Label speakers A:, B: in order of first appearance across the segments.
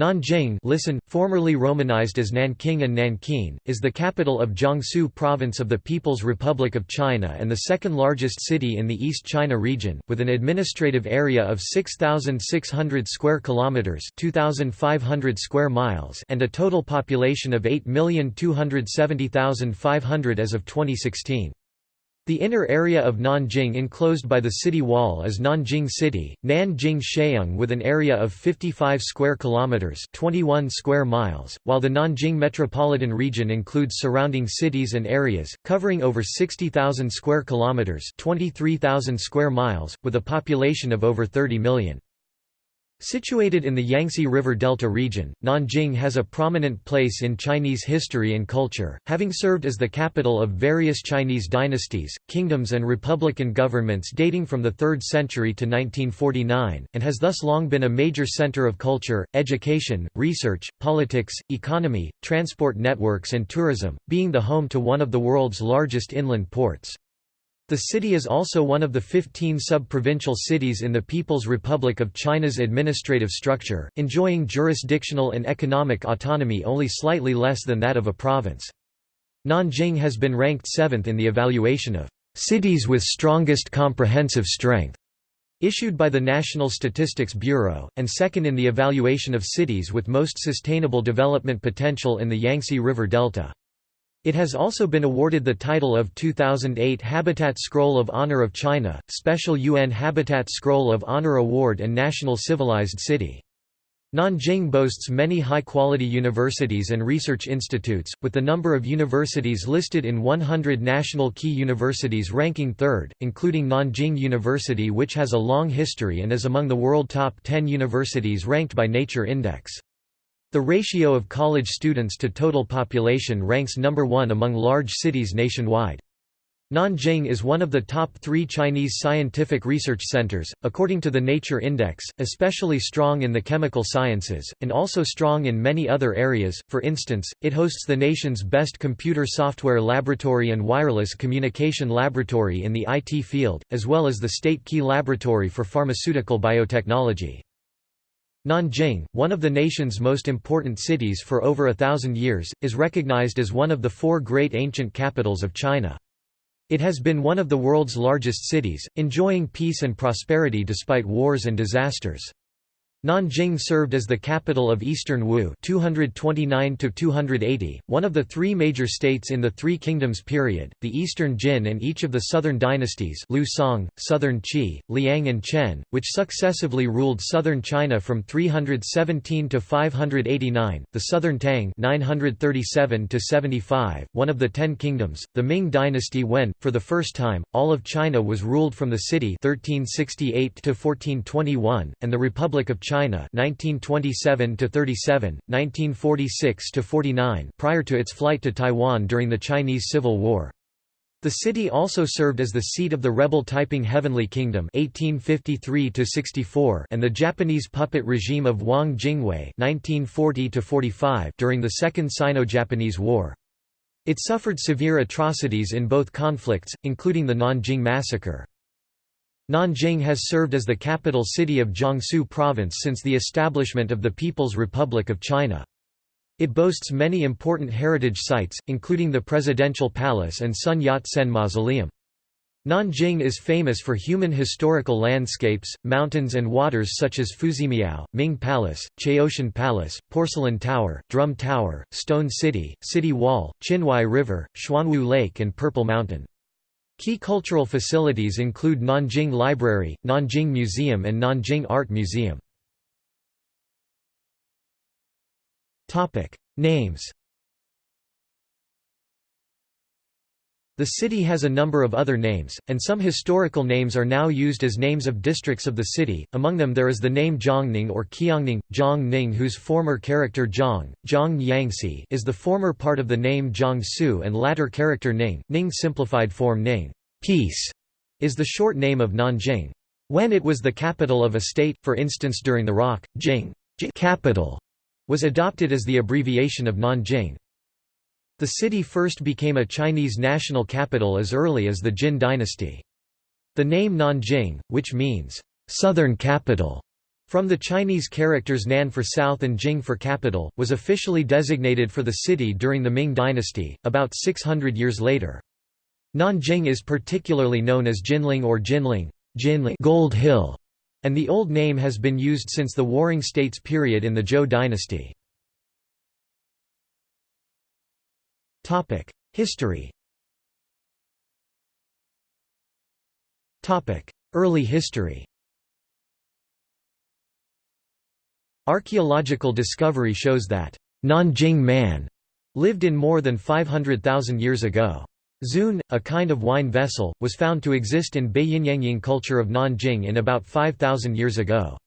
A: Nanjing listen, formerly romanized as Nanking and Nankin, is the capital of Jiangsu Province of the People's Republic of China and the second largest city in the East China region, with an administrative area of 6,600 square kilometers (2,500 square miles) and a total population of 8,270,500 as of 2016. The inner area of Nanjing enclosed by the city wall is Nanjing City, Nanjing Sheung with an area of 55 square kilometers, 21 square miles, while the Nanjing metropolitan region includes surrounding cities and areas covering over 60,000 square kilometers, 23,000 square miles, with a population of over 30 million. Situated in the Yangtze River Delta region, Nanjing has a prominent place in Chinese history and culture, having served as the capital of various Chinese dynasties, kingdoms and republican governments dating from the 3rd century to 1949, and has thus long been a major center of culture, education, research, politics, economy, transport networks and tourism, being the home to one of the world's largest inland ports. The city is also one of the 15 sub-provincial cities in the People's Republic of China's administrative structure, enjoying jurisdictional and economic autonomy only slightly less than that of a province. Nanjing has been ranked seventh in the evaluation of cities with strongest comprehensive strength issued by the National Statistics Bureau, and second in the evaluation of cities with most sustainable development potential in the Yangtze River Delta. It has also been awarded the title of 2008 Habitat Scroll of Honor of China, Special UN Habitat Scroll of Honor Award and National Civilized City. Nanjing boasts many high-quality universities and research institutes, with the number of universities listed in 100 national key universities ranking third, including Nanjing University which has a long history and is among the world top 10 universities ranked by Nature Index. The ratio of college students to total population ranks number one among large cities nationwide. Nanjing is one of the top three Chinese scientific research centers, according to the Nature Index, especially strong in the chemical sciences, and also strong in many other areas, for instance, it hosts the nation's best computer software laboratory and wireless communication laboratory in the IT field, as well as the State Key Laboratory for Pharmaceutical Biotechnology. Nanjing, one of the nation's most important cities for over a thousand years, is recognized as one of the four great ancient capitals of China. It has been one of the world's largest cities, enjoying peace and prosperity despite wars and disasters. Nanjing served as the capital of Eastern Wu 229 one of the three major states in the Three Kingdoms period, the Eastern Jin and each of the southern dynasties Liu Song, Southern Qi, Liang and Chen, which successively ruled southern China from 317 to 589, the Southern Tang 937 to 75, one of the Ten Kingdoms, the Ming dynasty when, for the first time, all of China was ruled from the city 1368 to 1421, and the Republic of China 1927 to 37, 1946 to 49 prior to its flight to Taiwan during the Chinese Civil War. The city also served as the seat of the rebel Taiping Heavenly Kingdom 1853 and the Japanese puppet regime of Wang Jingwei 1940 during the Second Sino-Japanese War. It suffered severe atrocities in both conflicts, including the Nanjing Massacre. Nanjing has served as the capital city of Jiangsu Province since the establishment of the People's Republic of China. It boasts many important heritage sites, including the Presidential Palace and Sun Yat-sen Mausoleum. Nanjing is famous for human historical landscapes, mountains and waters such as Fuzimiao, Ming Palace, Chaotian Palace, Porcelain Tower, Drum Tower, Stone City, City Wall, Qinhuai River, Xuanwu Lake and Purple Mountain. Key cultural facilities include Nanjing Library, Nanjing Museum and Nanjing Art Museum. Names The city has a number of other names, and some historical names are now used as names of districts of the city, among them there is the name Jiangning or Qiangning, Jiangning whose former character Jiang, Jiang Yangsi is the former part of the name Jiangsu and latter character Ning, Ning simplified form Ning peace", is the short name of Nanjing. When it was the capital of a state, for instance during the ROC, Jing capital was adopted as the abbreviation of Nanjing. The city first became a Chinese national capital as early as the Jin dynasty. The name Nanjing, which means, "'southern capital' From the Chinese characters Nan for south and Jing for capital, was officially designated for the city during the Ming dynasty, about 600 years later. Nanjing is particularly known as Jinling or Jinling, Jinling Gold Hill, and the old name has been used since the Warring States period in the Zhou dynasty. History Early history Archaeological discovery shows that Nanjing man lived in more than 500,000 years ago. Zun, a kind of wine vessel, was found to exist in Beiyinyangying culture of Nanjing in about 5,000 years ago.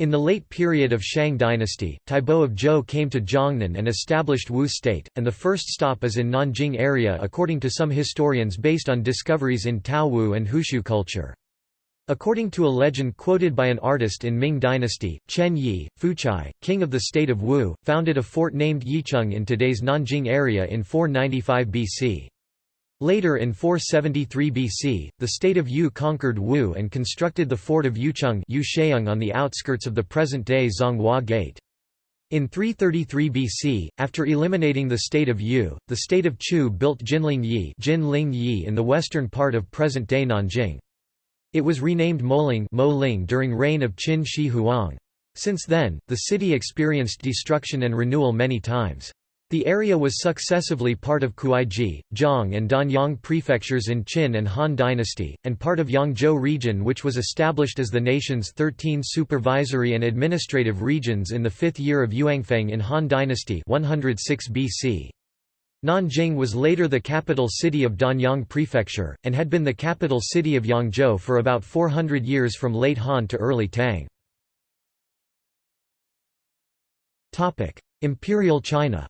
A: In the late period of Shang dynasty, Taibo of Zhou came to Jiangnan and established Wu state, and the first stop is in Nanjing area according to some historians based on discoveries in Taowu and Hushu culture. According to a legend quoted by an artist in Ming dynasty, Chen Yi, Fuchai, king of the state of Wu, founded a fort named Yicheng in today's Nanjing area in 495 BC. Later in 473 BC, the state of Yu conquered Wu and constructed the fort of Yuecheng on the outskirts of the present-day Zhonghua Gate. In 333 BC, after eliminating the state of Yu, the state of Chu built Jinling Yi, Jinling Yi in the western part of present-day Nanjing. It was renamed Moling during reign of Qin Shi Huang. Since then, the city experienced destruction and renewal many times. The area was successively part of Kuaiji, Zhang and Danyang prefectures in Qin and Han dynasty, and part of Yangzhou region which was established as the nation's 13 supervisory and administrative regions in the fifth year of Yuanfeng in Han dynasty 106 BC. Nanjing was later the capital city of Danyang Prefecture, and had been the capital city of Yangzhou for about 400 years from late Han to early Tang. Imperial China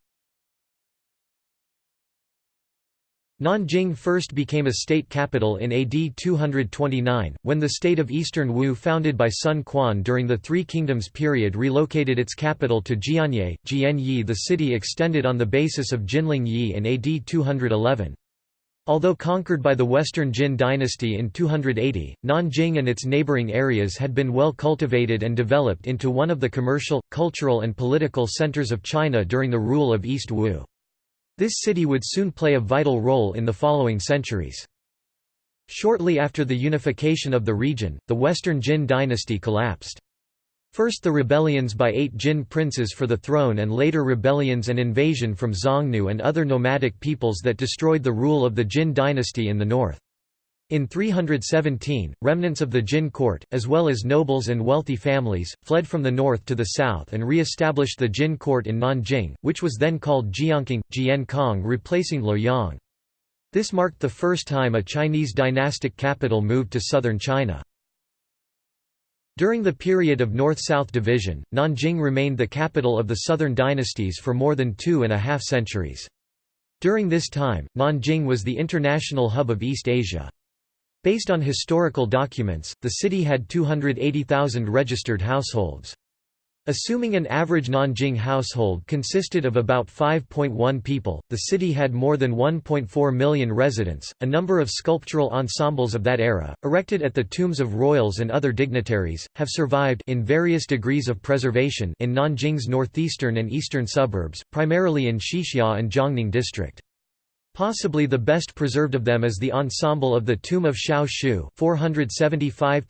A: Nanjing first became a state capital in AD 229, when the state of Eastern Wu founded by Sun Quan during the Three Kingdoms period relocated its capital to Jianye. Jianyi the city extended on the basis of Jinling Yi in AD 211. Although conquered by the Western Jin dynasty in 280, Nanjing and its neighboring areas had been well cultivated and developed into one of the commercial, cultural and political centers of China during the rule of East Wu. This city would soon play a vital role in the following centuries. Shortly after the unification of the region, the Western Jin dynasty collapsed. First the rebellions by eight Jin princes for the throne and later rebellions and invasion from Xiongnu and other nomadic peoples that destroyed the rule of the Jin dynasty in the north. In 317, remnants of the Jin court, as well as nobles and wealthy families, fled from the north to the south and re-established the Jin court in Nanjing, which was then called Jiankang, Jiankang replacing Luoyang. This marked the first time a Chinese dynastic capital moved to southern China. During the period of North-South division, Nanjing remained the capital of the southern dynasties for more than two and a half centuries. During this time, Nanjing was the international hub of East Asia. Based on historical documents, the city had 280,000 registered households. Assuming an average Nanjing household consisted of about 5.1 people, the city had more than 1.4 million residents. A number of sculptural ensembles of that era, erected at the tombs of royals and other dignitaries, have survived in various degrees of preservation in Nanjing's northeastern and eastern suburbs, primarily in Xixia and Jiangning district. Possibly the best preserved of them is the ensemble of the tomb of Xiao Shu 475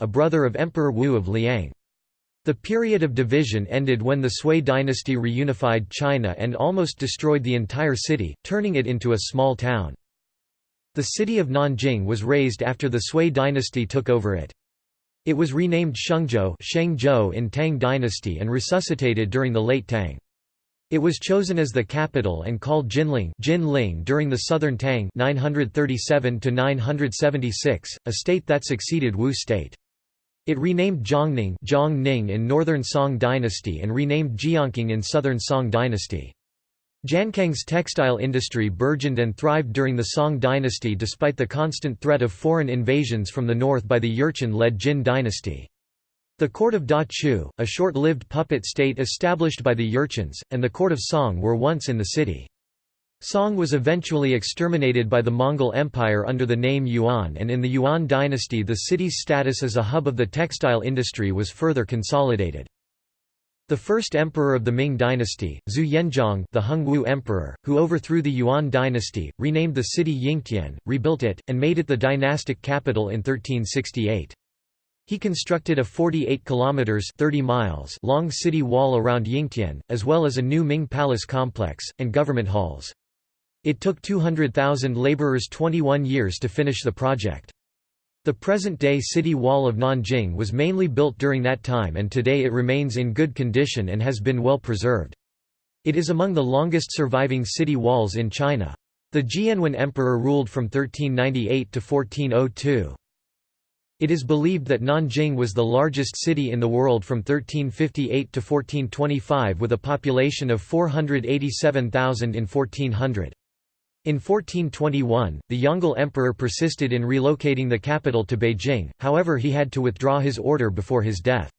A: a brother of Emperor Wu of Liang. The period of division ended when the Sui dynasty reunified China and almost destroyed the entire city, turning it into a small town. The city of Nanjing was razed after the Sui dynasty took over it. It was renamed Shengzhou in Tang dynasty and resuscitated during the late Tang. It was chosen as the capital and called Jinling, Jinling during the Southern Tang 937 976, a state that succeeded Wu state. It renamed Jiangning, Jiangning in Northern Song dynasty and renamed Jiankang in Southern Song dynasty. Jiankang's textile industry burgeoned and thrived during the Song dynasty despite the constant threat of foreign invasions from the north by the Jurchen-led Jin dynasty. The court of Da Chu, a short-lived puppet state established by the Jurchens, and the court of Song were once in the city. Song was eventually exterminated by the Mongol Empire under the name Yuan and in the Yuan dynasty the city's status as a hub of the textile industry was further consolidated. The first emperor of the Ming dynasty, Zhu Yuanzhang the Hongwu emperor, who overthrew the Yuan dynasty, renamed the city Yingtian, rebuilt it, and made it the dynastic capital in 1368. He constructed a 48 kilometers 30 miles long city wall around Yingtian, as well as a new Ming palace complex and government halls. It took 200,000 laborers 21 years to finish the project. The present-day city wall of Nanjing was mainly built during that time and today it remains in good condition and has been well preserved. It is among the longest surviving city walls in China. The Jianwen Emperor ruled from 1398 to 1402. It is believed that Nanjing was the largest city in the world from 1358 to 1425 with a population of 487,000 in 1400. In 1421, the Yongle Emperor persisted in relocating the capital to Beijing, however he had to withdraw his order before his death.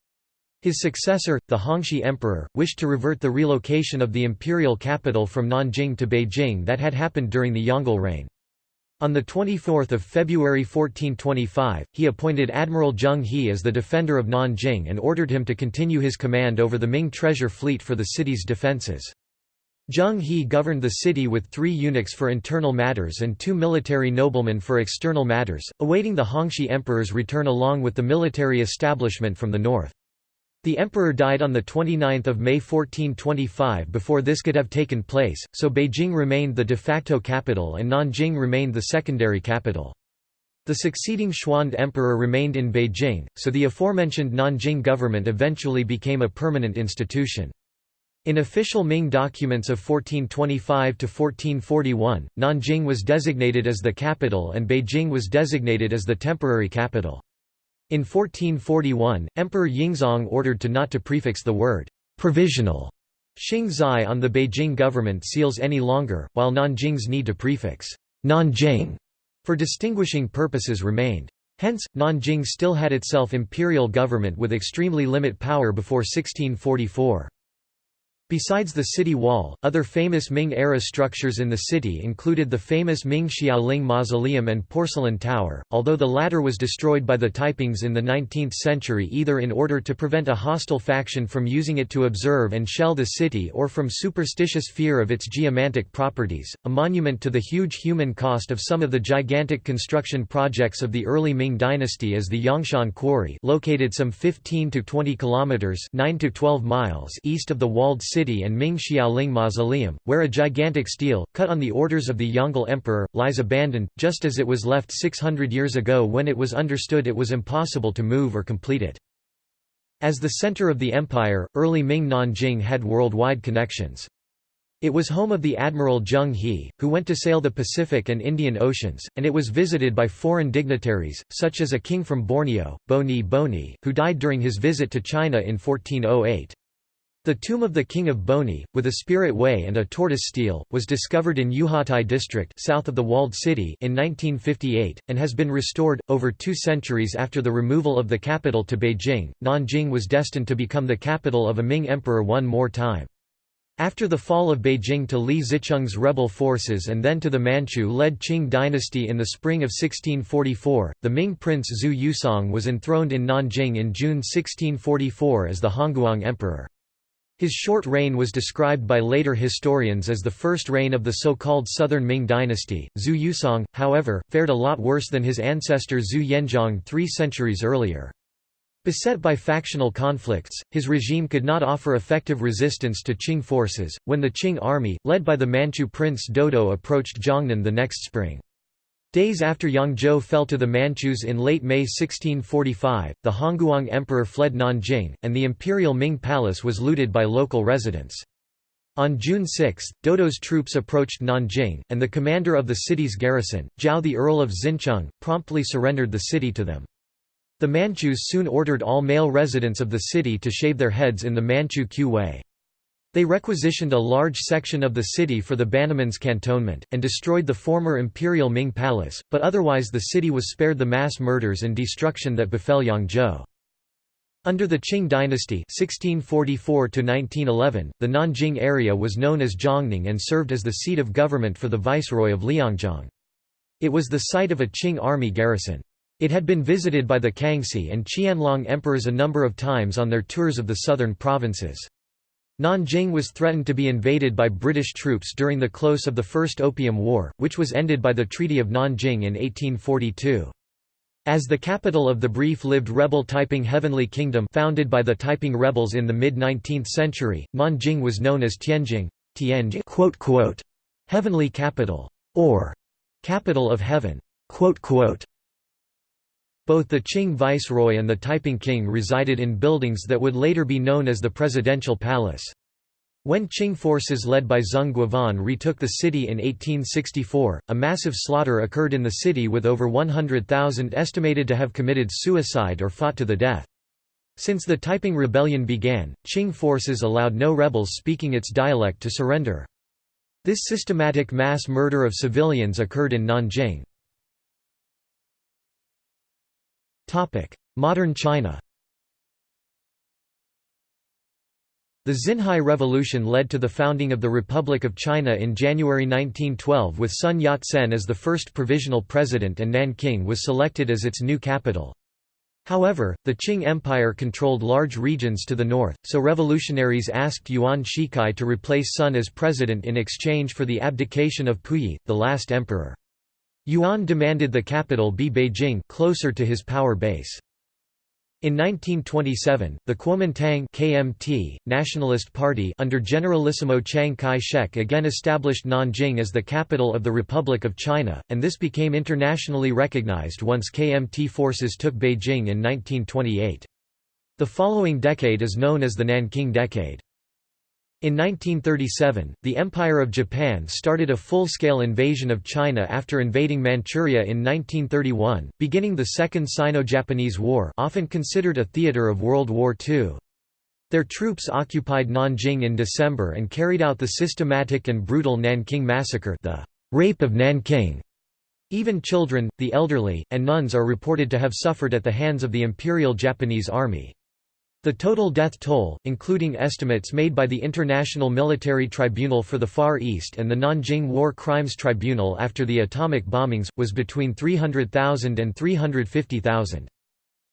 A: His successor, the Hongxi Emperor, wished to revert the relocation of the imperial capital from Nanjing to Beijing that had happened during the Yongle reign. On 24 February 1425, he appointed Admiral Zheng He as the defender of Nanjing and ordered him to continue his command over the Ming treasure fleet for the city's defences. Zheng He governed the city with three eunuchs for internal matters and two military noblemen for external matters, awaiting the Hongxi emperor's return along with the military establishment from the north. The emperor died on 29 May 1425 before this could have taken place, so Beijing remained the de facto capital and Nanjing remained the secondary capital. The succeeding Xuande emperor remained in Beijing, so the aforementioned Nanjing government eventually became a permanent institution. In official Ming documents of 1425 to 1441, Nanjing was designated as the capital and Beijing was designated as the temporary capital. In 1441, Emperor Yingzong ordered to not to prefix the word provisional Xing Zai on the Beijing government seals any longer, while Nanjing's need to prefix Nanjing for distinguishing purposes remained. Hence, Nanjing still had itself imperial government with extremely limit power before 1644. Besides the city wall, other famous Ming-era structures in the city included the famous Ming Xiaoling Mausoleum and Porcelain Tower, although the latter was destroyed by the Taipings in the 19th century either in order to prevent a hostile faction from using it to observe and shell the city or from superstitious fear of its geomantic properties. A monument to the huge human cost of some of the gigantic construction projects of the early Ming dynasty is the Yangshan Quarry, located some 15 to 20 kilometers (9 to 12 miles) east of the walled city City and Ming Xiaoling Mausoleum, where a gigantic stele, cut on the orders of the Yongle Emperor, lies abandoned, just as it was left 600 years ago when it was understood it was impossible to move or complete it. As the center of the empire, early Ming Nanjing had worldwide connections. It was home of the Admiral Zheng He, who went to sail the Pacific and Indian Oceans, and it was visited by foreign dignitaries, such as a king from Borneo, Boni Boni, who died during his visit to China in 1408. The tomb of the king of Boni, with a spirit way and a tortoise stele, was discovered in Yuhuatai district south of the walled city in 1958, and has been restored. Over two centuries after the removal of the capital to Beijing, Nanjing was destined to become the capital of a Ming emperor one more time. After the fall of Beijing to Li Zicheng's rebel forces and then to the Manchu-led Qing dynasty in the spring of 1644, the Ming prince Zhu Yousong was enthroned in Nanjing in June 1644 as the Hongguang emperor. His short reign was described by later historians as the first reign of the so-called Southern Ming dynasty. Zhu Yousong, however, fared a lot worse than his ancestor Zhu Yuanzhang three centuries earlier. Beset by factional conflicts, his regime could not offer effective resistance to Qing forces, when the Qing army, led by the Manchu prince Dodo approached Jiangnan the next spring. Days after Yangzhou fell to the Manchus in late May 1645, the Hongguang emperor fled Nanjing, and the imperial Ming palace was looted by local residents. On June 6, Dodo's troops approached Nanjing, and the commander of the city's garrison, Zhao the Earl of Xincheng, promptly surrendered the city to them. The Manchus soon ordered all male residents of the city to shave their heads in the Manchu Qiu Wei. They requisitioned a large section of the city for the Bannerman's cantonment, and destroyed the former imperial Ming palace, but otherwise the city was spared the mass murders and destruction that befell Yangzhou. Under the Qing dynasty 1644 the Nanjing area was known as Jiangning and served as the seat of government for the viceroy of Liangjiang. It was the site of a Qing army garrison. It had been visited by the Kangxi and Qianlong emperors a number of times on their tours of the southern provinces. Nanjing was threatened to be invaded by British troops during the close of the First Opium War, which was ended by the Treaty of Nanjing in 1842. As the capital of the brief-lived rebel Taiping Heavenly Kingdom founded by the Taiping rebels in the mid-19th century, Nanjing was known as Tianjing, Tianjing quote, quote, heavenly capital, or capital of heaven. Quote, quote. Both the Qing viceroy and the Taiping king resided in buildings that would later be known as the Presidential Palace. When Qing forces led by Zeng Guofan retook the city in 1864, a massive slaughter occurred in the city with over 100,000 estimated to have committed suicide or fought to the death. Since the Taiping Rebellion began, Qing forces allowed no rebels speaking its dialect to surrender. This systematic mass murder of civilians occurred in Nanjing. Modern China The Xinhai Revolution led to the founding of the Republic of China in January 1912 with Sun Yat-sen as the first provisional president and Nanking was selected as its new capital. However, the Qing Empire controlled large regions to the north, so revolutionaries asked Yuan Shikai to replace Sun as president in exchange for the abdication of Puyi, the last emperor. Yuan demanded the capital be Beijing closer to his power base. In 1927, the Kuomintang KMT, Nationalist Party under Generalissimo Chiang Kai-shek again established Nanjing as the capital of the Republic of China, and this became internationally recognized once KMT forces took Beijing in 1928. The following decade is known as the Nanking Decade. In 1937, the Empire of Japan started a full-scale invasion of China after invading Manchuria in 1931, beginning the Second Sino-Japanese War often considered a theater of World War II. Their troops occupied Nanjing in December and carried out the systematic and brutal Nanking Massacre the Rape of Nanking. Even children, the elderly, and nuns are reported to have suffered at the hands of the Imperial Japanese Army. The total death toll, including estimates made by the International Military Tribunal for the Far East and the Nanjing War Crimes Tribunal after the atomic bombings, was between 300,000 and 350,000.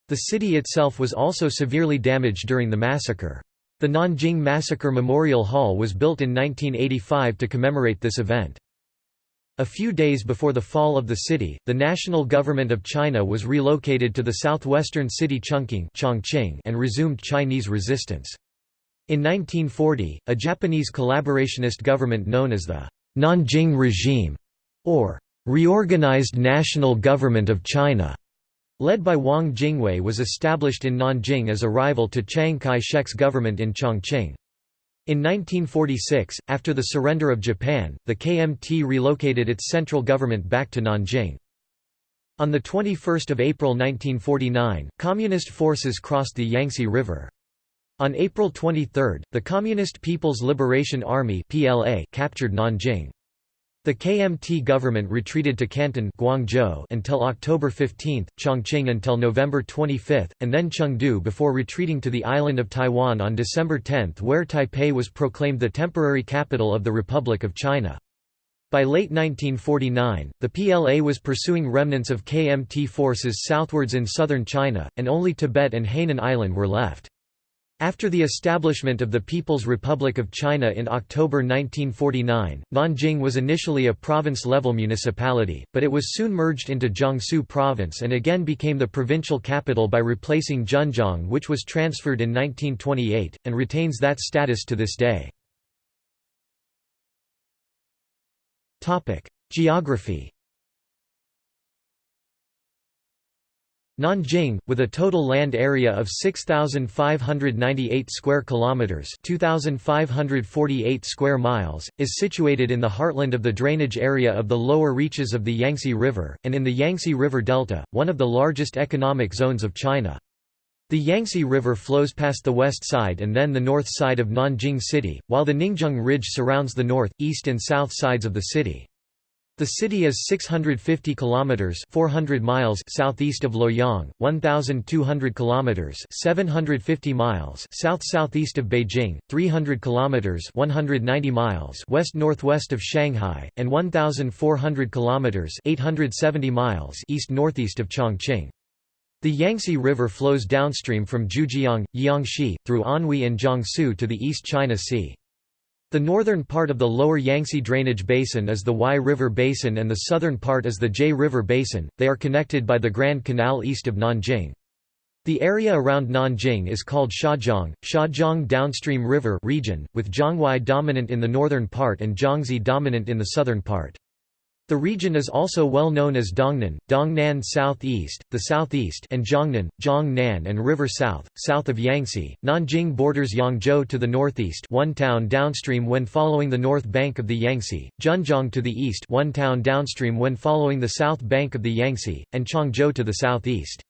A: The city itself was also severely damaged during the massacre. The Nanjing Massacre Memorial Hall was built in 1985 to commemorate this event. A few days before the fall of the city, the national government of China was relocated to the southwestern city Chongqing and resumed Chinese resistance. In 1940, a Japanese collaborationist government known as the Nanjing Regime, or Reorganized National Government of China, led by Wang Jingwei was established in Nanjing as a rival to Chiang Kai-shek's government in Chongqing. In 1946, after the surrender of Japan, the KMT relocated its central government back to Nanjing. On 21 April 1949, Communist forces crossed the Yangtze River. On April 23, the Communist People's Liberation Army captured Nanjing. The KMT government retreated to Canton Guangzhou until October 15, Chongqing until November 25, and then Chengdu before retreating to the island of Taiwan on December 10 where Taipei was proclaimed the temporary capital of the Republic of China. By late 1949, the PLA was pursuing remnants of KMT forces southwards in southern China, and only Tibet and Hainan Island were left. After the establishment of the People's Republic of China in October 1949, Nanjing was initially a province-level municipality, but it was soon merged into Jiangsu Province and again became the provincial capital by replacing Zhenjiang which was transferred in 1928, and retains that status to this day. Geography Nanjing, with a total land area of 6598 square kilometers, 2548 square miles, is situated in the heartland of the drainage area of the lower reaches of the Yangtze River and in the Yangtze River Delta, one of the largest economic zones of China. The Yangtze River flows past the west side and then the north side of Nanjing City, while the Ningzheng Ridge surrounds the north, east and south sides of the city. The city is 650 kilometers (400 miles) southeast of Luoyang, 1200 kilometers (750 miles) south-southeast of Beijing, 300 kilometers (190 miles) west-northwest of Shanghai, and 1400 kilometers (870 miles) east-northeast of Chongqing. The Yangtze River flows downstream from Jiujiang, Jiangxi, through Anhui and Jiangsu to the East China Sea. The northern part of the lower Yangtze drainage basin is the Y River Basin and the southern part is the J River Basin, they are connected by the Grand Canal east of Nanjing. The area around Nanjing is called Shajiang, Shajiang Downstream River region, with Jianghuai dominant in the northern part and Jiangxi dominant in the southern part. The region is also well known as Dongnan, Dongnan Southeast, the Southeast and Jiangnan, Jiangnan and River South, south of Yangtze. Nanjing borders Yangzhou to the northeast one town downstream when following the north bank of the Yangtze, Zhenjiang to the east one town downstream when following the south bank of the Yangtze, and Changzhou to the southeast.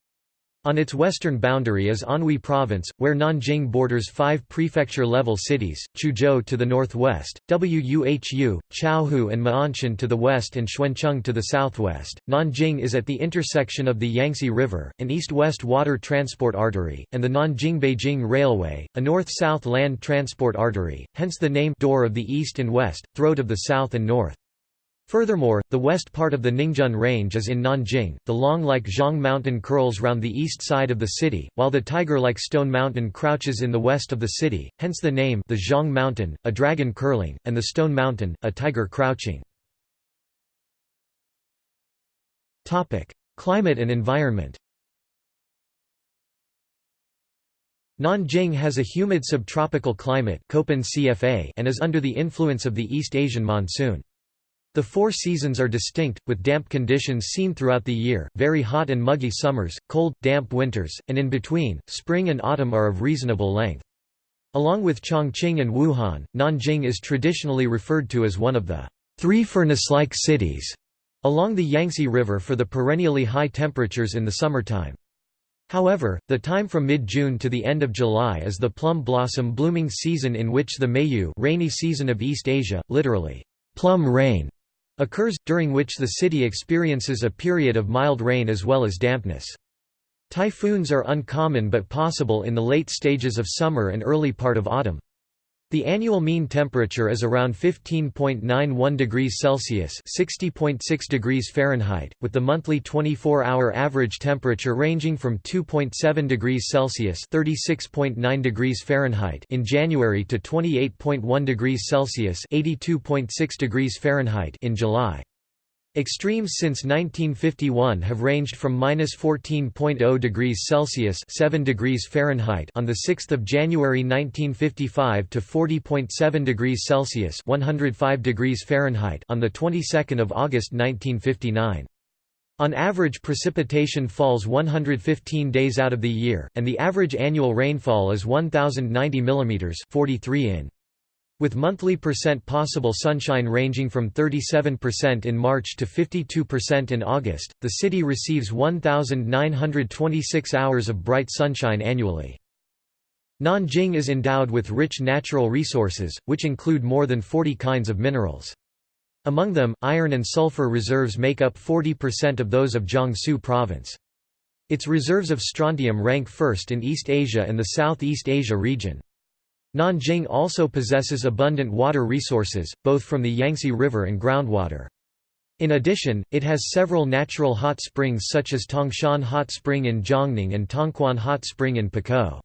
A: On its western boundary is Anhui Province, where Nanjing borders five prefecture-level cities, Chuzhou to the northwest, Wuhu, Chaohu and Ma'anshan to the west and Xuancheng to the southwest. Nanjing is at the intersection of the Yangtze River, an east-west water transport artery, and the Nanjing-Beijing Railway, a north-south land transport artery, hence the name Door of the East and West, Throat of the South and North. Furthermore, the west part of the Ningjun Range is in Nanjing, the long-like Zhong Mountain curls round the east side of the city, while the tiger-like Stone Mountain crouches in the west of the city, hence the name the Zhong Mountain, a dragon curling, and the Stone Mountain, a tiger crouching. Climate and environment Nanjing has a humid subtropical climate and is under the influence of the East Asian monsoon. The four seasons are distinct, with damp conditions seen throughout the year, very hot and muggy summers, cold, damp winters, and in between, spring and autumn are of reasonable length. Along with Chongqing and Wuhan, Nanjing is traditionally referred to as one of the three furnace-like cities along the Yangtze River for the perennially high temperatures in the summertime. However, the time from mid-June to the end of July is the plum blossom blooming season in which the Meiyu rainy season of East Asia, literally, plum rain, occurs, during which the city experiences a period of mild rain as well as dampness. Typhoons are uncommon but possible in the late stages of summer and early part of autumn. The annual mean temperature is around 15.91 degrees Celsius (60.6 degrees Fahrenheit), with the monthly 24-hour average temperature ranging from 2.7 degrees Celsius (36.9 degrees Fahrenheit) in January to 28.1 degrees Celsius (82.6 degrees Fahrenheit) in July. Extremes since 1951 have ranged from minus 14.0 degrees Celsius (7 degrees Fahrenheit) on the 6th of January 1955 to 40.7 degrees Celsius (105 degrees Fahrenheit) on the 22nd of August 1959. On average precipitation falls 115 days out of the year, and the average annual rainfall is 1,090 mm 43 in. With monthly percent possible sunshine ranging from 37% in March to 52% in August, the city receives 1,926 hours of bright sunshine annually. Nanjing is endowed with rich natural resources, which include more than 40 kinds of minerals. Among them, iron and sulfur reserves make up 40% of those of Jiangsu province. Its reserves of strontium rank first in East Asia and the Southeast Asia region. Nanjing also possesses abundant water resources, both from the Yangtze River and groundwater. In addition, it has several natural hot springs such as Tangshan Hot Spring in Jiangning and Tangquan Hot Spring in Pukou.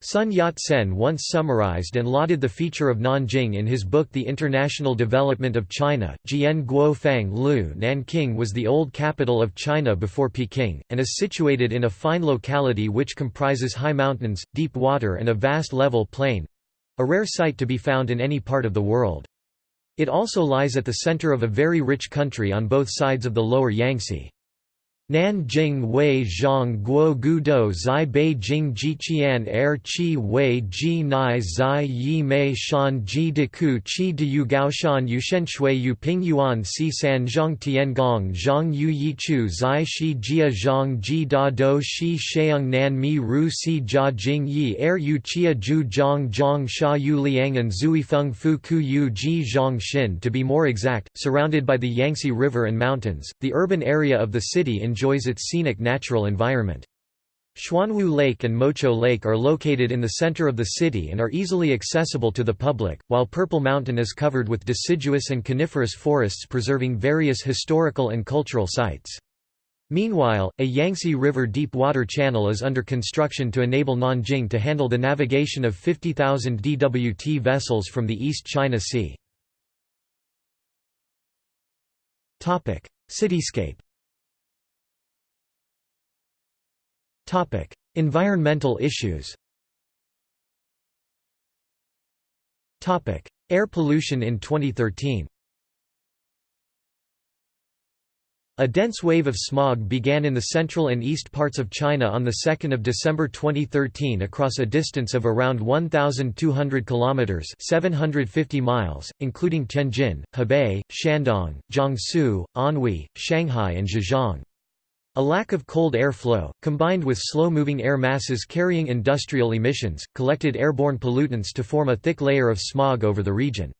A: Sun Yat-sen once summarized and lauded the feature of Nanjing in his book The International Development of China. Jian Guo Fang Lu Nanking was the old capital of China before Peking, and is situated in a fine locality which comprises high mountains, deep water and a vast level plain—a rare sight to be found in any part of the world. It also lies at the center of a very rich country on both sides of the lower Yangtze. Nanjing Wei Zhang Guo Gudo Zai Beijing Jiqian Er Qi Wei Ji Nai Zai Yi Mei Shan Ji Deku Qi De Yu Gaoshan Yushen Shui Yu Ping Yuan Si San Zhang Tian Gong Zhang Yu Yi Chu Zai Shi Jia Zhang Ji Da Do Shi Sheung Nan Mi Ru Si Jia Jing Yi Er Yu Chia Ju Zhang Zhang Sha Yu Liang and Zui Feng Fu Ku Yu Ji Zhang Xin To be more exact, surrounded by the Yangtze River and mountains, the urban area of the city in enjoys its scenic natural environment. Xuanwu Lake and Mochou Lake are located in the center of the city and are easily accessible to the public, while Purple Mountain is covered with deciduous and coniferous forests preserving various historical and cultural sites. Meanwhile, a Yangtze River deep water channel is under construction to enable Nanjing to handle the navigation of 50,000 DWT vessels from the East China Sea. Cityscape Topic: Environmental issues. Topic: Air pollution in 2013. A dense wave of smog began in the central and east parts of China on 2 December 2013 across a distance of around 1,200 kilometers (750 miles), including Tianjin, Hebei, Shandong, Jiangsu, Anhui, Shanghai and Zhejiang. A lack of cold air flow, combined with slow-moving air masses carrying industrial emissions, collected airborne pollutants to form a thick layer of smog over the region.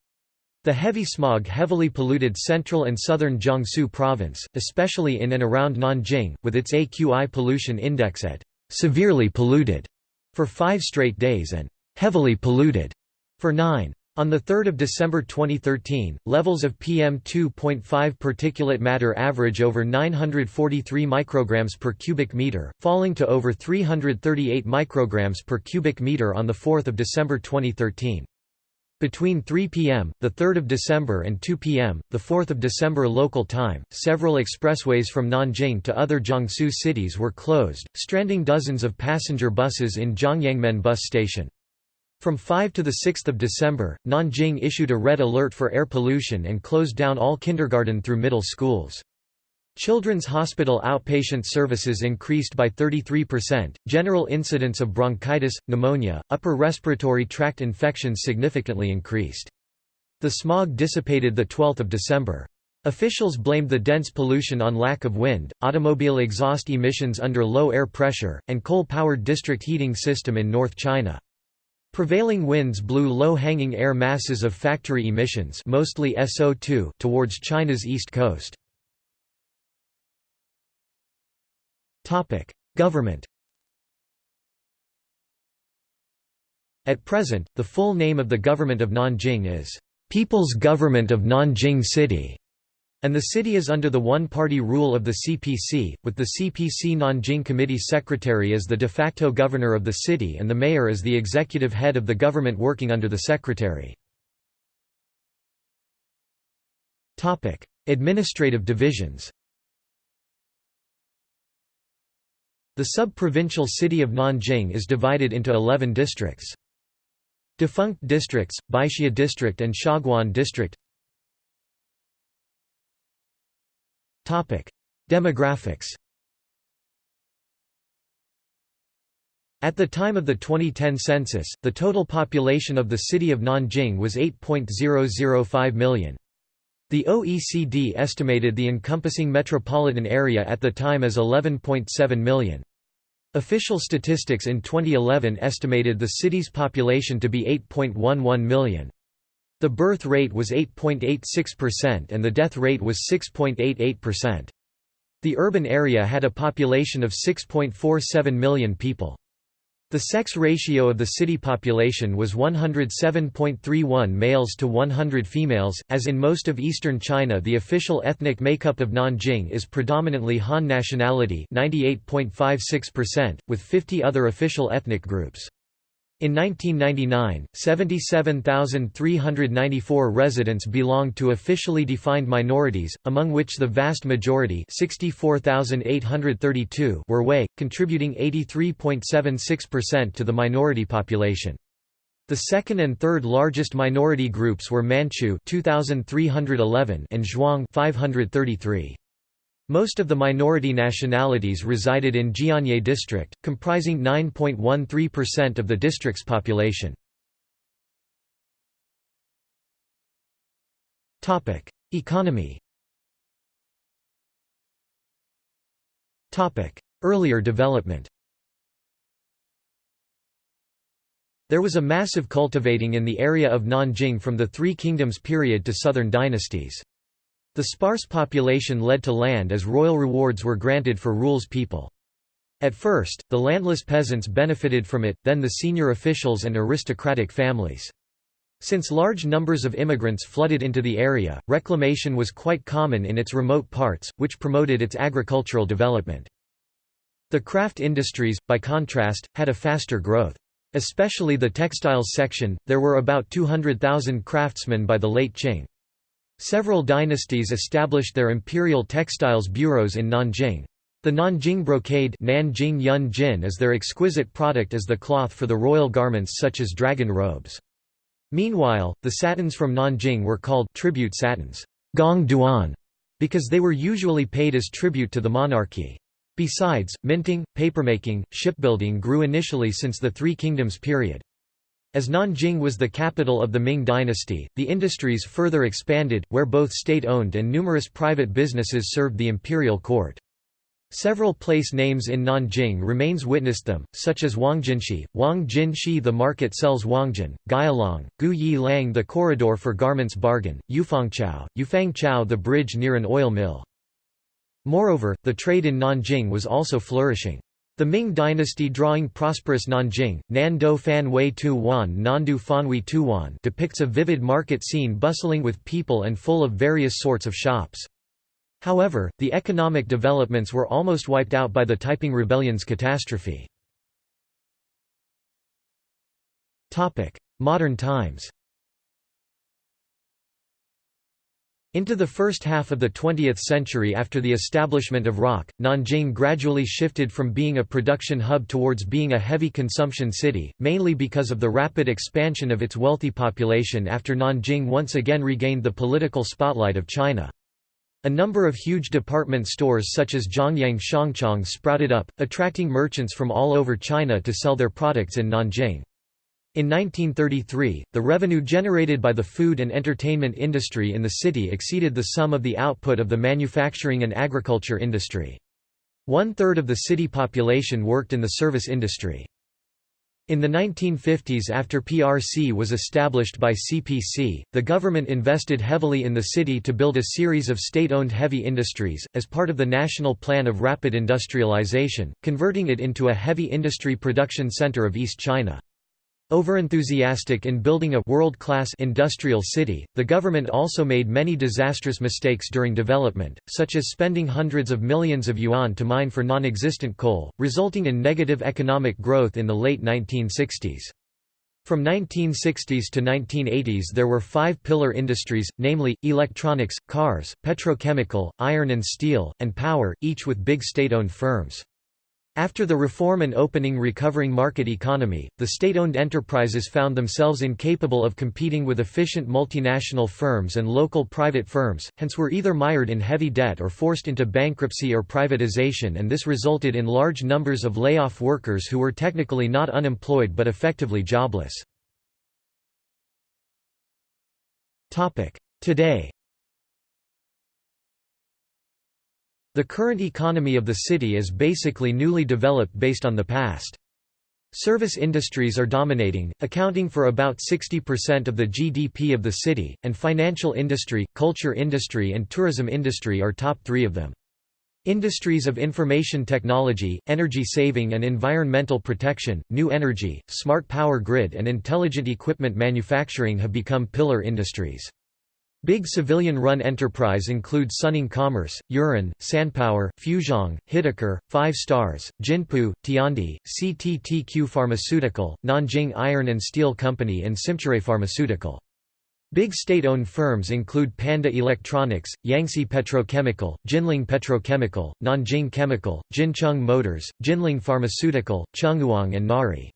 A: The heavy smog heavily polluted central and southern Jiangsu province, especially in and around Nanjing, with its AQI pollution index at severely polluted for five straight days and heavily polluted for nine. On 3 December 2013, levels of PM2.5 particulate matter average over 943 micrograms per cubic meter, falling to over 338 micrograms per cubic meter on 4 December 2013. Between 3 p.m., 3 December and 2 p.m., 4 December local time, several expressways from Nanjing to other Jiangsu cities were closed, stranding dozens of passenger buses in Zhongyangmen bus station. From 5 to 6 December, Nanjing issued a red alert for air pollution and closed down all kindergarten through middle schools. Children's hospital outpatient services increased by 33%, general incidence of bronchitis, pneumonia, upper respiratory tract infections significantly increased. The smog dissipated 12 December. Officials blamed the dense pollution on lack of wind, automobile exhaust emissions under low air pressure, and coal-powered district heating system in North China. Prevailing winds blew low-hanging air masses of factory emissions mostly SO2 towards China's east coast. Government At present, the full name of the government of Nanjing is, "'People's Government of Nanjing City' And the city is under the one-party rule of the CPC, with the CPC Nanjing Committee Secretary as the de facto governor of the city and the mayor as the executive head of the government working under the secretary. Administrative divisions The sub-provincial city of Nanjing is divided into 11 districts. Defunct districts, Baixia District and Xiaguan District Demographics At the time of the 2010 census, the total population of the city of Nanjing was 8.005 million. The OECD estimated the encompassing metropolitan area at the time as 11.7 million. Official statistics in 2011 estimated the city's population to be 8.11 million. The birth rate was 8.86% and the death rate was 6.88%. The urban area had a population of 6.47 million people. The sex ratio of the city population was 107.31 males to 100 females. As in most of eastern China, the official ethnic makeup of Nanjing is predominantly Han nationality, 98.56%, with 50 other official ethnic groups. In 1999, 77,394 residents belonged to officially defined minorities, among which the vast majority were Hui, contributing 83.76% to the minority population. The second and third largest minority groups were Manchu 2311 and Zhuang 533. Most of the minority nationalities resided in Jianye district, comprising 9.13% of the district's population. Economy Earlier development There was a massive cultivating in the area of Nanjing from the Three Kingdoms period to southern dynasties. The sparse population led to land as royal rewards were granted for rules people. At first, the landless peasants benefited from it, then the senior officials and aristocratic families. Since large numbers of immigrants flooded into the area, reclamation was quite common in its remote parts, which promoted its agricultural development. The craft industries, by contrast, had a faster growth. Especially the textiles section, there were about 200,000 craftsmen by the late Qing. Several dynasties established their imperial textiles bureaus in Nanjing. The Nanjing brocade Nanjing Yun Jin is their exquisite product as the cloth for the royal garments such as dragon robes. Meanwhile, the satins from Nanjing were called tribute satins gong duan, because they were usually paid as tribute to the monarchy. Besides, minting, papermaking, shipbuilding grew initially since the Three Kingdoms period. As Nanjing was the capital of the Ming dynasty, the industries further expanded, where both state-owned and numerous private businesses served the imperial court. Several place names in Nanjing remains witnessed them, such as Wangjinshi, Wang Jinshi the market sells Wangjin, Gu Yi Lang the corridor for garments bargain, Yufangchao, Yufangchao the bridge near an oil mill. Moreover, the trade in Nanjing was also flourishing. The Ming dynasty drawing prosperous Nanjing, Nando Fan Wei Tu Wan Nandu Fanwei Tuwan depicts a vivid market scene bustling with people and full of various sorts of shops. However, the economic developments were almost wiped out by the Taiping Rebellion's catastrophe. Modern times Into the first half of the 20th century after the establishment of ROC, Nanjing gradually shifted from being a production hub towards being a heavy consumption city, mainly because of the rapid expansion of its wealthy population after Nanjing once again regained the political spotlight of China. A number of huge department stores such as Zhongyang Shangchang sprouted up, attracting merchants from all over China to sell their products in Nanjing. In 1933, the revenue generated by the food and entertainment industry in the city exceeded the sum of the output of the manufacturing and agriculture industry. One-third of the city population worked in the service industry. In the 1950s after PRC was established by CPC, the government invested heavily in the city to build a series of state-owned heavy industries, as part of the National Plan of Rapid Industrialization, converting it into a heavy industry production center of East China. Overenthusiastic in building a world-class industrial city, the government also made many disastrous mistakes during development, such as spending hundreds of millions of yuan to mine for non-existent coal, resulting in negative economic growth in the late 1960s. From 1960s to 1980s there were five pillar industries, namely, electronics, cars, petrochemical, iron and steel, and power, each with big state-owned firms. After the reform and opening recovering market economy, the state-owned enterprises found themselves incapable of competing with efficient multinational firms and local private firms, hence were either mired in heavy debt or forced into bankruptcy or privatization and this resulted in large numbers of layoff workers who were technically not unemployed but effectively jobless. Today The current economy of the city is basically newly developed based on the past. Service industries are dominating, accounting for about 60% of the GDP of the city, and financial industry, culture industry and tourism industry are top three of them. Industries of information technology, energy saving and environmental protection, new energy, smart power grid and intelligent equipment manufacturing have become pillar industries. Big civilian-run enterprise include Suning Commerce, Yurun, Sanpower, Fuzhong, Hiteker, Five Stars, Jinpu, Tiandi, CTTQ Pharmaceutical, Nanjing Iron and Steel Company and Simcere Pharmaceutical. Big state-owned firms include Panda Electronics, Yangtze Petrochemical, Jinling Petrochemical, Nanjing Chemical, Jincheng Motors, Jinling Pharmaceutical, Chungyuan and Nari.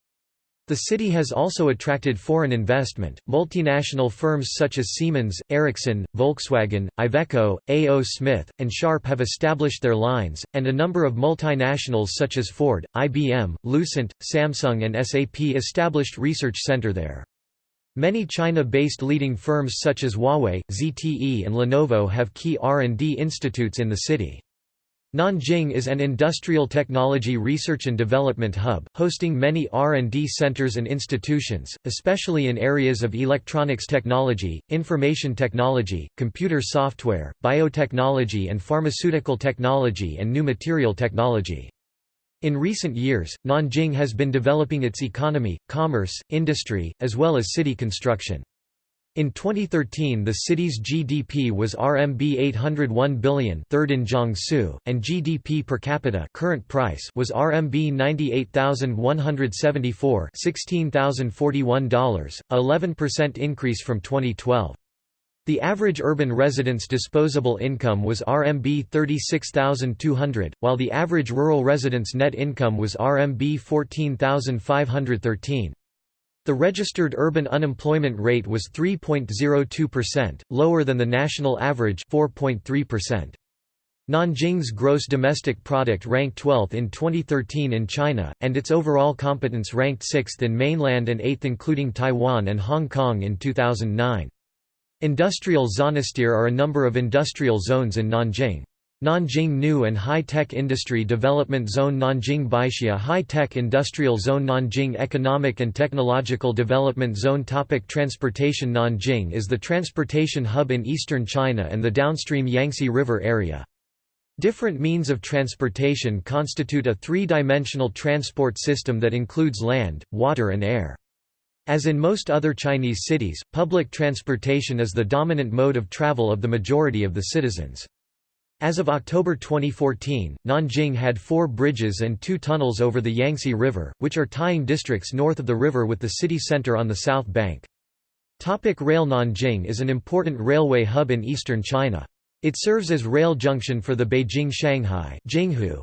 A: The city has also attracted foreign investment. Multinational firms such as Siemens, Ericsson, Volkswagen, Iveco, A.O. Smith, and Sharp have established their lines, and a number of multinationals such as Ford, IBM, Lucent, Samsung, and SAP established research center there. Many China-based leading firms such as Huawei, ZTE and Lenovo have key R&D institutes in the city. Nanjing is an industrial technology research and development hub, hosting many R&D centers and institutions, especially in areas of electronics technology, information technology, computer software, biotechnology and pharmaceutical technology and new material technology. In recent years, Nanjing has been developing its economy, commerce, industry, as well as city construction. In 2013 the city's GDP was RMB 801 billion third in Jiangsu, and GDP per capita current price was RMB 98,174 $16,041, 11% increase from 2012. The average urban resident's disposable income was RMB 36,200, while the average rural resident's net income was RMB 14,513. The registered urban unemployment rate was 3.02%, lower than the national average 4.3%. Nanjing's gross domestic product ranked 12th in 2013 in China, and its overall competence ranked 6th in mainland and 8th including Taiwan and Hong Kong in 2009. Industrial zonosphere are a number of industrial zones in Nanjing. Nanjing New and High-Tech Industry Development Zone Nanjing Baixia High-Tech Industrial Zone Nanjing Economic and Technological Development Zone Topic Transportation Nanjing is the transportation hub in eastern China and the downstream Yangtze River area. Different means of transportation constitute a three-dimensional transport system that includes land, water and air. As in most other Chinese cities, public transportation is the dominant mode of travel of the majority of the citizens. As of October 2014, Nanjing had four bridges and two tunnels over the Yangtze River, which are tying districts north of the river with the city center on the south bank. Topic rail Nanjing is an important railway hub in eastern China. It serves as rail junction for the Beijing-Shanghai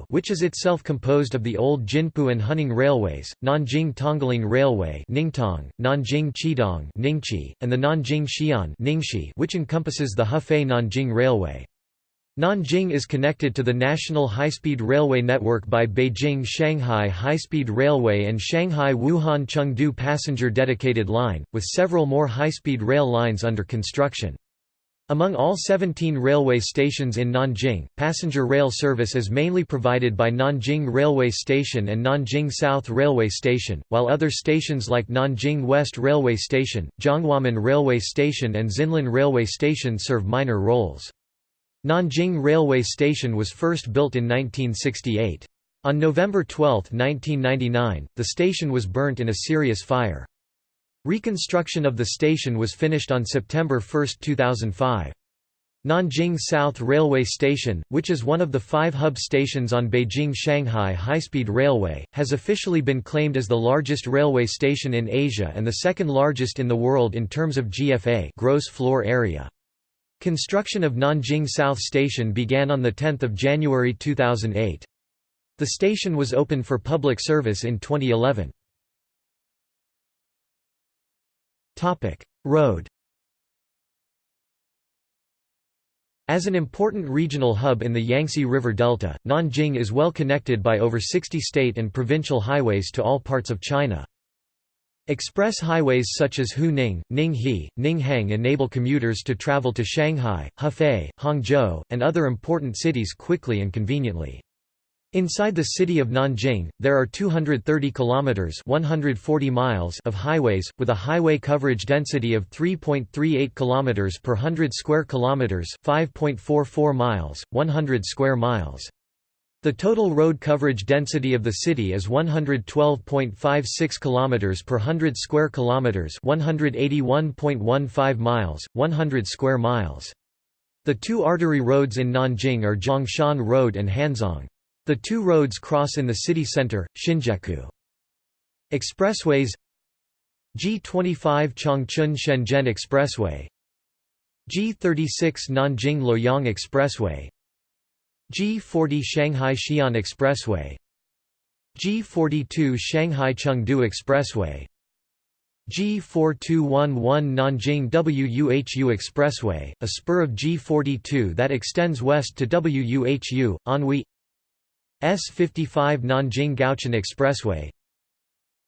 A: which is itself composed of the old Jinpu and Huning railways, Nanjing-Tongling Railway Ningtong, Nanjing-Qidong and the Nanjing-Xi'an which encompasses the Hefei-Nanjing Railway. Nanjing is connected to the national high-speed railway network by Beijing-Shanghai High-Speed Railway and Shanghai-Wuhan-Chengdu passenger dedicated line, with several more high-speed rail lines under construction. Among all 17 railway stations in Nanjing, passenger rail service is mainly provided by Nanjing Railway Station and Nanjing South Railway Station, while other stations like Nanjing West Railway Station, Zhonghuamen Railway Station and Xianlin Railway Station serve minor roles. Nanjing Railway Station was first built in 1968. On November 12, 1999, the station was burnt in a serious fire. Reconstruction of the station was finished on September 1, 2005. Nanjing South Railway Station, which is one of the five hub stations on Beijing-Shanghai High-Speed Railway, has officially been claimed as the largest railway station in Asia and the second largest in the world in terms of GFA gross floor area. Construction of Nanjing South Station began on 10 January 2008. The station was open for public service in 2011. Road As an important regional hub in the Yangtze River Delta, Nanjing is well connected by over 60 state and provincial highways to all parts of China. Express highways such as Huning, Ninghe, Ninghang enable commuters to travel to Shanghai, Hefei, Hangzhou, and other important cities quickly and conveniently. Inside the city of Nanjing, there are 230 kilometers (140 miles) of highways with a highway coverage density of 3.38 kilometers per 100 square kilometers, 5.44 miles, 100 square miles. The total road coverage density of the city is 112.56 km per 100 square kilometers, 181.15 miles, 100 square miles. The two artery roads in Nanjing are Zhongshan Road and Hanzhong. The two roads cross in the city center, Xinjiekou. Expressways G25 Changchun Shenzhen Expressway G36 Nanjing Luoyang Expressway G40 Shanghai Xi'an Expressway. G42 Shanghai Chengdu Expressway. G4211 Nanjing WUHU Expressway, a spur of G42 that extends west to WUHU, Anhui. S55 Nanjing Gaochun Expressway.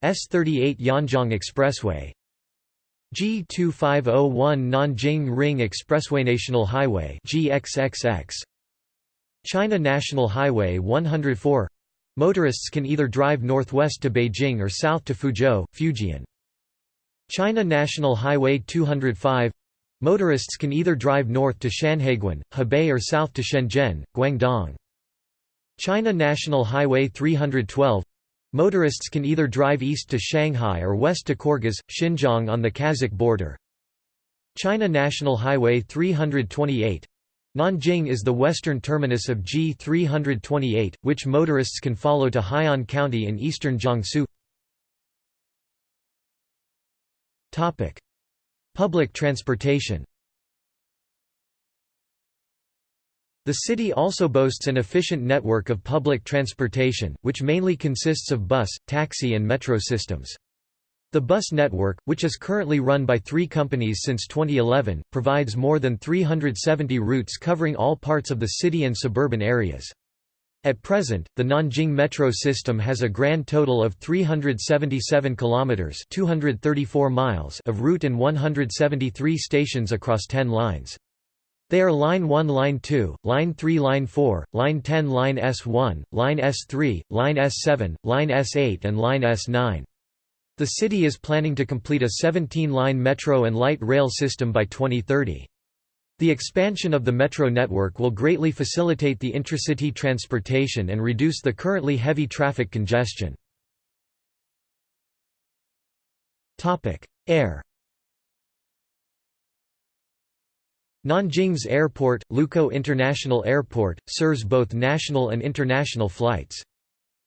A: S38 Yanjiang Expressway. G2501 Nanjing Ring Expressway National Highway GXXX China National Highway 104 Motorists can either drive northwest to Beijing or south to Fuzhou, Fujian. China National Highway 205 Motorists can either drive north to Shanhaiguan, Hebei or south to Shenzhen, Guangdong. China National Highway 312 Motorists can either drive east to Shanghai or west to Kyrgyz, Xinjiang on the Kazakh border. China National Highway 328 Nanjing is the western terminus of G328, which motorists can follow to Hai'an County in eastern Jiangsu. Topic: Public transportation The city also boasts an efficient network of public transportation, which mainly consists of bus, taxi and metro systems. The bus network, which is currently run by three companies since 2011, provides more than 370 routes covering all parts of the city and suburban areas. At present, the Nanjing metro system has a grand total of 377 kilometers (234 miles) of route and 173 stations across 10 lines. They are Line 1 Line 2, Line 3 Line 4, Line 10 Line S1, Line S3, Line S7, Line S8 and Line S9. The city is planning to complete a 17-line metro and light rail system by 2030. The expansion of the metro network will greatly facilitate the intracity transportation and reduce the currently heavy traffic congestion. Air Nanjing's airport, Lukou International Airport, serves both national and international flights.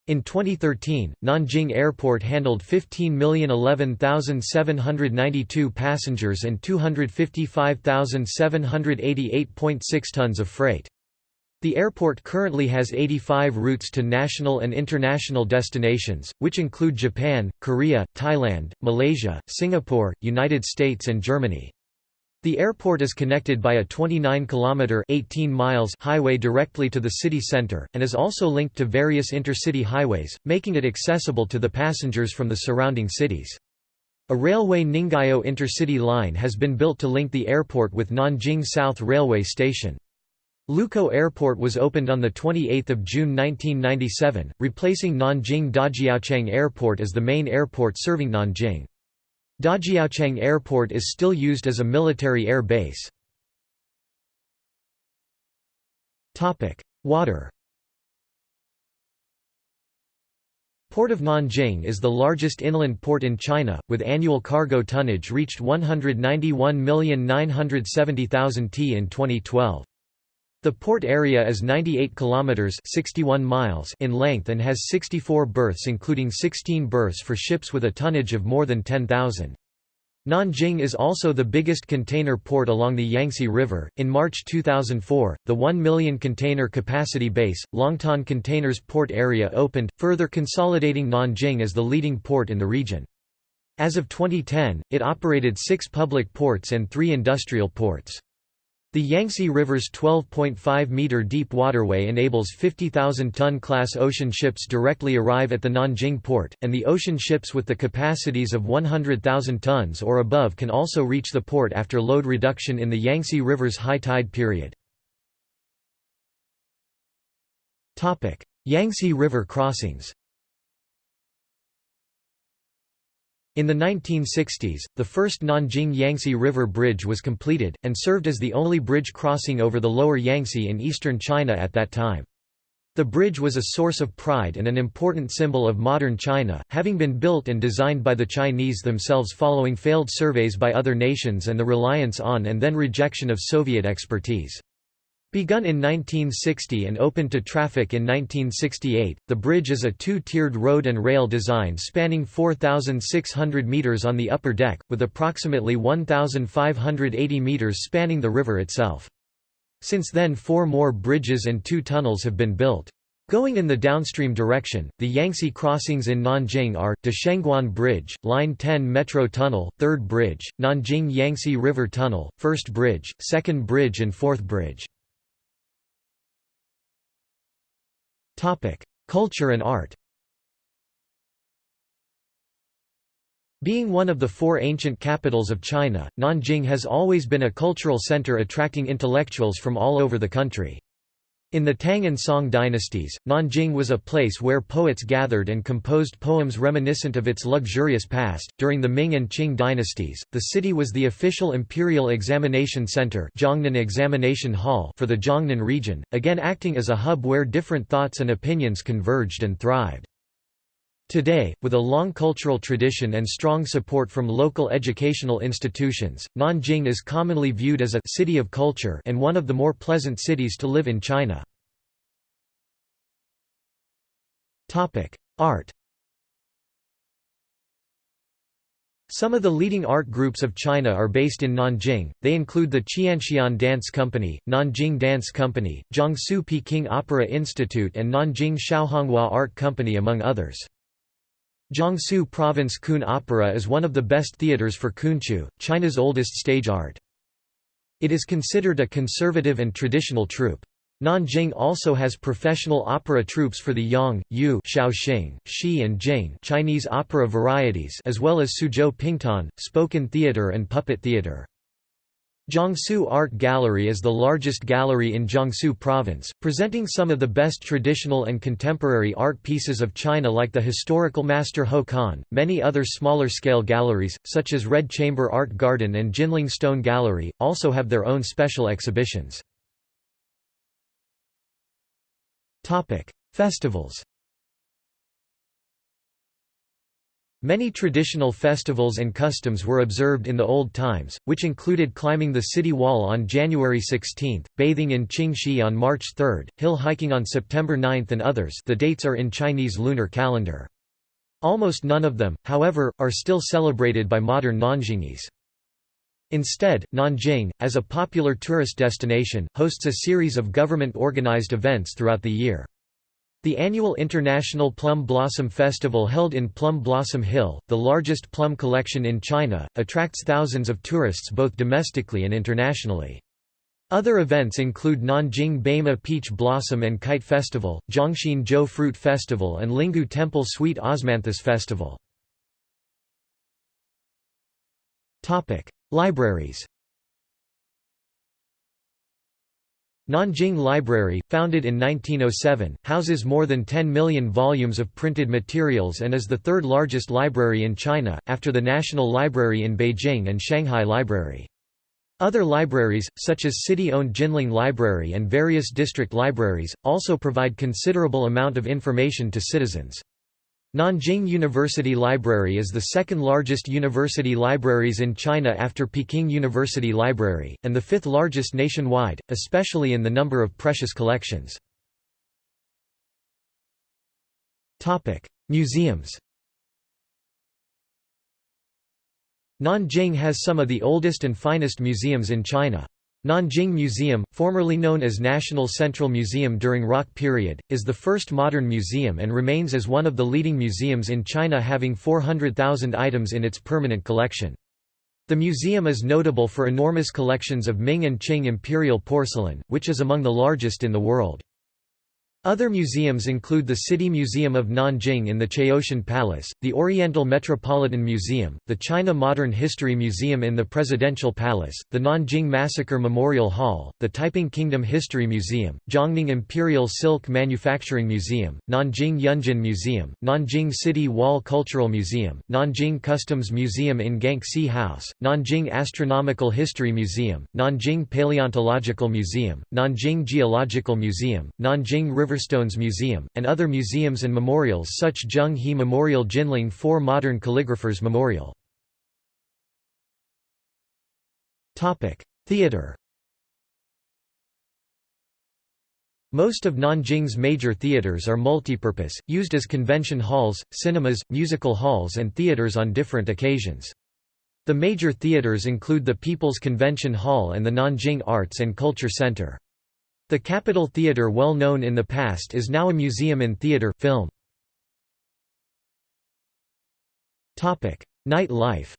A: In 2013, Nanjing Airport handled 15,011,792 passengers and 255,788.6 tons of freight. The airport currently has 85 routes to national and international destinations, which include Japan, Korea, Thailand, Malaysia, Singapore, United States and Germany. The airport is connected by a 29-kilometre highway directly to the city centre, and is also linked to various intercity highways, making it accessible to the passengers from the surrounding cities. A railway Ningyo intercity line has been built to link the airport with Nanjing South Railway Station. Lukou Airport was opened on 28 June 1997, replacing Nanjing Dajiaocheng Airport as the main airport serving Nanjing. Dajiaocheng Airport is still used as a military air base. Water Port of Nanjing is the largest inland port in China, with annual cargo tonnage reached 191,970,000 t in 2012. The port area is 98 kilometers (61 miles) in length and has 64 berths including 16 berths for ships with a tonnage of more than 10,000. Nanjing is also the biggest container port along the Yangtze River. In March 2004, the 1 million container capacity base, Longtan Containers Port Area opened, further consolidating Nanjing as the leading port in the region. As of 2010, it operated six public ports and three industrial ports. The Yangtze River's 12.5-metre deep waterway enables 50,000-ton class ocean ships directly arrive at the Nanjing port, and the ocean ships with the capacities of 100,000 tons or above can also reach the port after load reduction in the Yangtze River's high tide period. Yangtze River crossings In the 1960s, the first Nanjing Yangtze River Bridge was completed, and served as the only bridge crossing over the lower Yangtze in eastern China at that time. The bridge was a source of pride and an important symbol of modern China, having been built and designed by the Chinese themselves following failed surveys by other nations and the reliance on and then rejection of Soviet expertise. Begun in 1960 and opened to traffic in 1968, the bridge is a two-tiered road and rail design spanning 4,600 metres on the upper deck, with approximately 1,580 metres spanning the river itself. Since then four more bridges and two tunnels have been built. Going in the downstream direction, the Yangtze crossings in Nanjing are, Dashengguan Bridge, Line 10 Metro Tunnel, 3rd Bridge, Nanjing Yangtze River Tunnel, 1st Bridge, 2nd Bridge and 4th Bridge. Culture and art Being one of the four ancient capitals of China, Nanjing has always been a cultural center attracting intellectuals from all over the country. In the Tang and Song dynasties, Nanjing was a place where poets gathered and composed poems reminiscent of its luxurious past. During the Ming and Qing dynasties, the city was the official imperial examination center examination hall for the Zhongnan region, again acting as a hub where different thoughts and opinions converged and thrived. Today, with a long cultural tradition and strong support from local educational institutions, Nanjing is commonly viewed as a «city of culture» and one of the more pleasant cities to live in China. Art Some of the leading art groups of China are based in Nanjing, they include the Qianxian Dance Company, Nanjing Dance Company, Jiangsu Peking Opera Institute and Nanjing Xiaohonghua Art Company among others. Jiangsu Province Kun Opera is one of the best theaters for Kunqu, China's oldest stage art. It is considered a conservative and traditional troupe. Nanjing also has professional opera troupes for the Yang, Yu Shaoxing, Shi and Jing Chinese opera varieties as well as Suzhou Pingtan, spoken theater and puppet theater. Jiangsu Art Gallery is the largest gallery in Jiangsu Province, presenting some of the best traditional and contemporary art pieces of China like the historical master Ho Kan. Many other smaller scale galleries, such as Red Chamber Art Garden and Jinling Stone Gallery, also have their own special exhibitions. Festivals Many traditional festivals and customs were observed in the old times, which included climbing the city wall on January 16, bathing in Qingxi on March 3, hill hiking on September 9 and others the dates are in Chinese lunar calendar. Almost none of them, however, are still celebrated by modern Nanjingese. Instead, Nanjing, as a popular tourist destination, hosts a series of government-organized events throughout the year. The annual International Plum Blossom Festival held in Plum Blossom Hill, the largest plum collection in China, attracts thousands of tourists both domestically and internationally. Other events include Nanjing Baima Peach Blossom and Kite Festival, Jiangxin Zhou Fruit Festival and Linggu Temple Sweet Osmanthus Festival. Libraries Nanjing Library, founded in 1907, houses more than 10 million volumes of printed materials and is the third largest library in China, after the National Library in Beijing and Shanghai Library. Other libraries, such as city-owned Jinling Library and various district libraries, also provide considerable amount of information to citizens. Nanjing University Library is the second largest university libraries in China after Peking University Library, and the fifth largest nationwide, especially in the number of precious collections. Museums Nanjing has some of the oldest and finest museums in China. Nanjing Museum, formerly known as National Central Museum during ROC period, is the first modern museum and remains as one of the leading museums in China having 400,000 items in its permanent collection. The museum is notable for enormous collections of Ming and Qing imperial porcelain, which is among the largest in the world. Other museums include the City Museum of Nanjing in the Chaotian Palace, the Oriental Metropolitan Museum, the China Modern History Museum in the Presidential Palace, the Nanjing Massacre Memorial Hall, the Taiping Kingdom History Museum, Jiangning Imperial Silk Manufacturing Museum, Nanjing Yunjin Museum, Nanjing City Wall Cultural Museum, Nanjing Customs Museum in Ganxi House, Nanjing Astronomical History Museum, Nanjing Paleontological Museum, Nanjing Geological Museum, Nanjing River Riverstones Museum, and other museums and memorials such Zheng He Memorial Jinling 4 Modern Calligraphers Memorial. Theatre Most of Nanjing's major theatres are multipurpose, used as convention halls, cinemas, musical halls and theatres on different occasions. The major theatres include the People's Convention Hall and the Nanjing Arts and Culture Center. The Capitol Theatre well known in the past is now a museum in theatre, film. Night life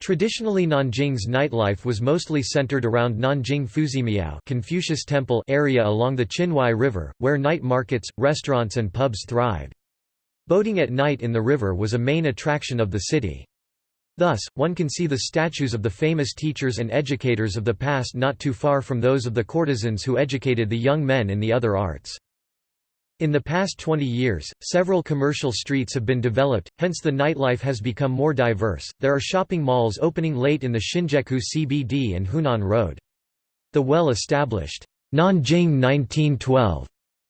A: Traditionally Nanjing's nightlife was mostly centered around Nanjing Fuzimiao Confucius Temple area along the Qinhuai River, where night markets, restaurants and pubs thrived. Boating at night in the river was a main attraction of the city. Thus, one can see the statues of the famous teachers and educators of the past not too far from those of the courtesans who educated the young men in the other arts. In the past 20 years, several commercial streets have been developed, hence the nightlife has become more diverse. There are shopping malls opening late in the Xinjiekou CBD and Hunan Road. The well-established Nanjing 1912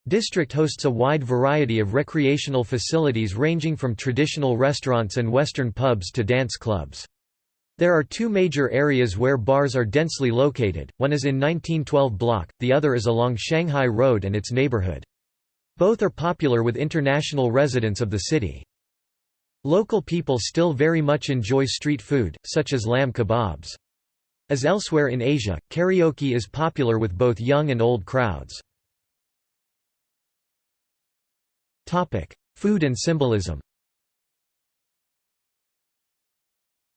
A: district hosts a wide variety of recreational facilities ranging from traditional restaurants and western pubs to dance clubs. There are two major areas where bars are densely located, one is in 1912 block, the other is along Shanghai Road and its neighborhood. Both are popular with international residents of the city. Local people still very much enjoy street food, such as lamb kebabs. As elsewhere in Asia, karaoke is popular with both young and old crowds. Food and symbolism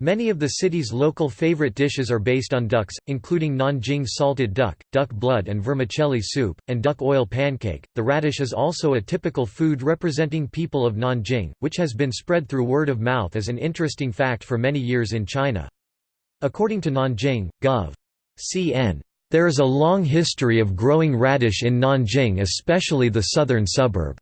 A: Many of the city's local favorite dishes are based on ducks, including Nanjing salted duck, duck blood and vermicelli soup, and duck oil pancake. The radish is also a typical food representing people of Nanjing, which has been spread through word of mouth as an interesting fact for many years in China. According to Nanjing, Gov. CN. There is a long history of growing radish in Nanjing especially the southern suburb.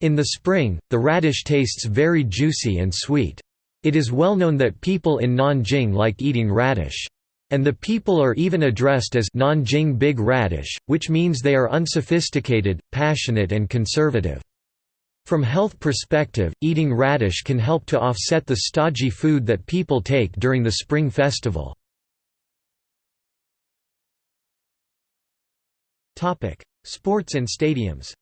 A: In the spring, the radish tastes very juicy and sweet. It is well known that people in Nanjing like eating radish. And the people are even addressed as Nanjing Big Radish, which means they are unsophisticated, passionate and conservative. From health perspective, eating radish can help to offset the stodgy food that people take during the Spring Festival. Sports and stadiums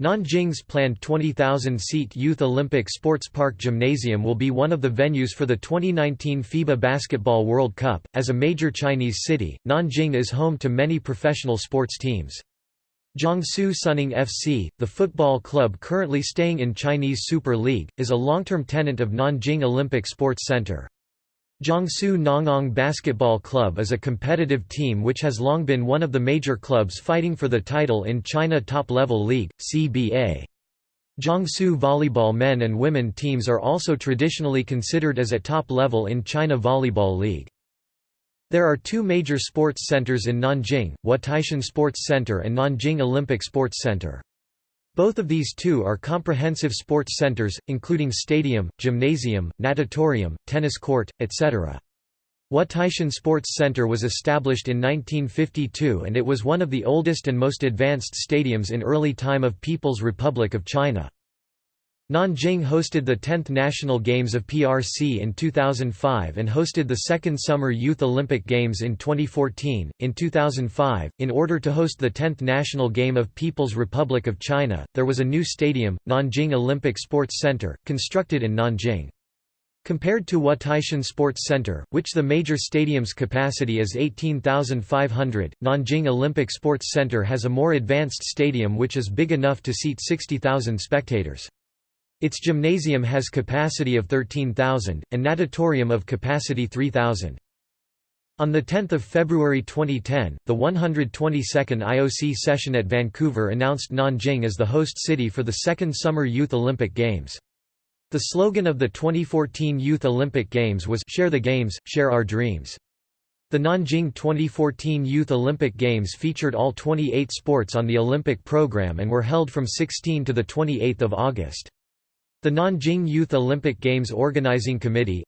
A: Nanjing's planned 20,000-seat Youth Olympic Sports Park Gymnasium will be one of the venues for the 2019 FIBA Basketball World Cup. As a major Chinese city, Nanjing is home to many professional sports teams. Jiangsu Suning FC, the football club currently staying in Chinese Super League, is a long-term tenant of Nanjing Olympic Sports Center. Jiangsu Nangang Basketball Club is a competitive team which has long been one of the major clubs fighting for the title in China Top Level League, CBA. Jiangsu volleyball men and women teams are also traditionally considered as at top level in China Volleyball League. There are two major sports centers in Nanjing, Wutaishan Sports Center and Nanjing Olympic Sports Center. Both of these two are comprehensive sports centers, including stadium, gymnasium, natatorium, tennis court, etc. Wutaishan Sports Center was established in 1952 and it was one of the oldest and most advanced stadiums in early time of People's Republic of China. Nanjing hosted the 10th National Games of PRC in 2005 and hosted the second Summer Youth Olympic Games in 2014. In 2005, in order to host the 10th National Game of People's Republic of China, there was a new stadium, Nanjing Olympic Sports Center, constructed in Nanjing. Compared to Wutaishan Sports Center, which the major stadium's capacity is 18,500, Nanjing Olympic Sports Center has a more advanced stadium which is big enough to seat 60,000 spectators. Its gymnasium has capacity of 13,000, and natatorium of capacity 3,000. On 10 February 2010, the 122nd IOC session at Vancouver announced Nanjing as the host city for the second Summer Youth Olympic Games. The slogan of the 2014 Youth Olympic Games was Share the Games, Share Our Dreams. The Nanjing 2014 Youth Olympic Games featured all 28 sports on the Olympic program and were held from 16 to 28 August. The Nanjing Youth Olympic Games Organizing Committee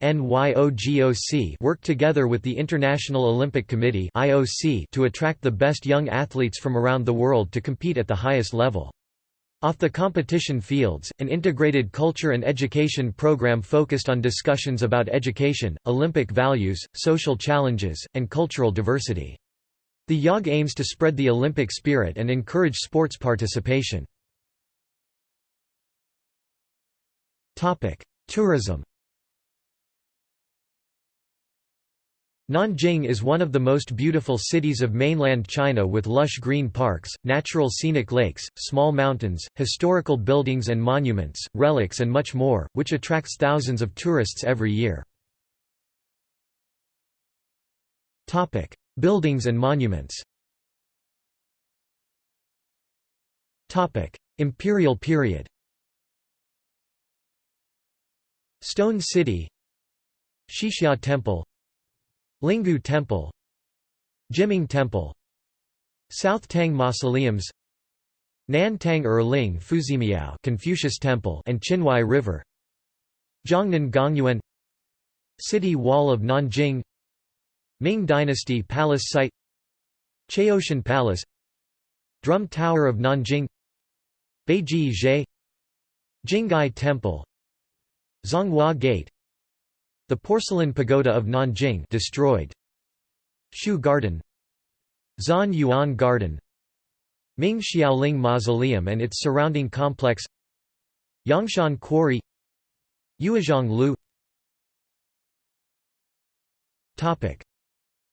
A: worked together with the International Olympic Committee to attract the best young athletes from around the world to compete at the highest level. Off the competition fields, an integrated culture and education program focused on discussions about education, Olympic values, social challenges, and cultural diversity. The YOG aims to spread the Olympic spirit and encourage sports participation. Tourism Nanjing is one of the most beautiful cities of mainland China with lush green parks, natural scenic lakes, small mountains, historical buildings and monuments, relics and much more, which attracts thousands of tourists every year. buildings and monuments Imperial period Stone City Qixia Temple Linggu Temple Jiming Temple South Tang Mausoleums Nan Tang Erling Fuzimiao Confucius Temple and Qinhuai River Zhongnan Gongyuan City Wall of Nanjing Ming Dynasty Palace Site Chaotian Palace Drum Tower of Nanjing Beiji Zhe Jingai Temple Zhonghua Gate the porcelain pagoda of Nanjing destroyed. Shu Garden Zhan Yuan Garden Ming Xiaoling Mausoleum and its surrounding complex Yangshan Quarry Yuezhong Lu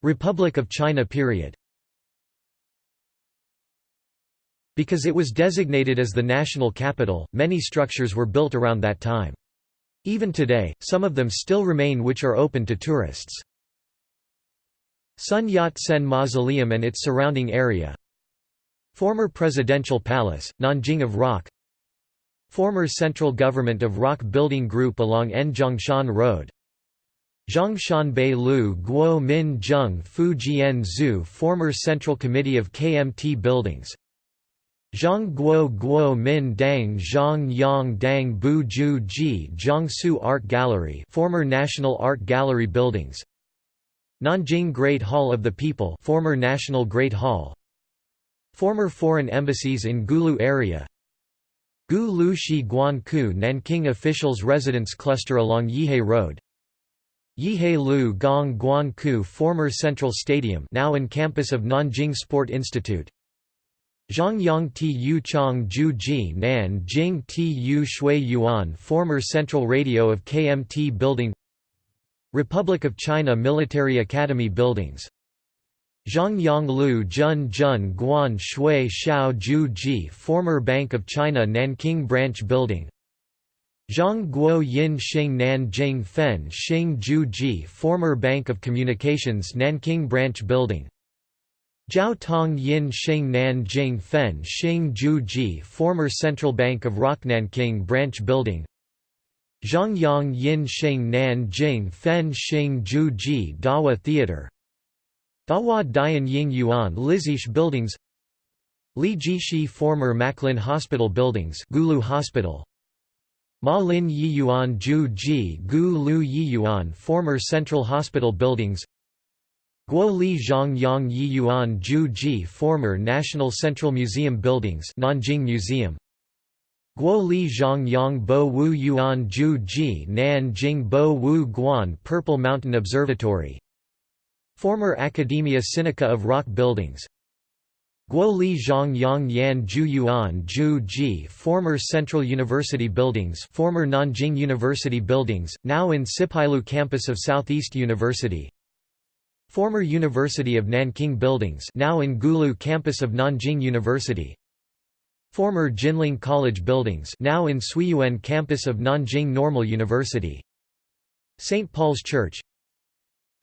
A: Republic of China period Because it was designated as the national capital, many structures were built around that time. Even today, some of them still remain which are open to tourists. Sun Yat-sen Mausoleum and its surrounding area. Former Presidential Palace, Nanjing of Rock. Former Central Government of Rock Building Group along Nzhongshan Road. Zhongshan Bei Lu Guo Min Zheng Fu Jian Zhu Former Central Committee of KMT Buildings Zhang Guo Guo Min Dang Zhang Yang Dang Bu Ju Ji Jiangsu Art Gallery former National Art Gallery buildings. Nanjing Great Hall of the People former National Great Hall. Former foreign embassies in Gulu area. Gu Lu Shi Guan Ku Nanking officials residence cluster along Yihai Road. Yihai Lu Gong Guan Ku former Central Stadium now in campus of Nanjing Sport Institute Zhongyang Tu Chong Ju Ji Nan Jing Tu Shui Yuan former Central Radio of KMT Building Republic of China Military Academy Buildings. Zhongyang Lu Jun Jun Guan Shui Xiao Ju Ji former Bank of China Nanking Branch Building. Zhang Guo Yin Xing Nan Jing Fen Xing Ju Ji former Bank of Communications Nanking Branch Building Jiao Tong Yin Xing Nan Jing Fen Xing Ju Ji former Central Bank of Rock Nanking Branch Building. Zhongyang Yin Xing Nan Jing Fen Xing Ju Ji Dawa Theater. Dawa Dian Ying Yuan Lizish Buildings. Li Jishi former Maclin Hospital Buildings Gulu Hospital. Ma Lin Yiyuan Ju Ji Gu Lu Yiyuan former Central Hospital Buildings Guo Li Zhang Yang Yiyuan Ju Ji former National Central Museum Buildings Nanjing Museum. Guo Li Zhang Yang Bo Wu Yuan Ju Ji Nanjing Bo Wu Guan Purple Mountain Observatory. Former Academia Sinica of Rock Buildings. Guo Li Zhang Yang Yan Ju Yuan Ju Ji former Central University Buildings former Nanjing University Buildings, now in Sipailu campus of Southeast University Former University of Nanking buildings now in Gulu campus of Nanjing University. Former Jinling College buildings now in Suiyuan campus of Nanjing Normal University. St. Paul's Church.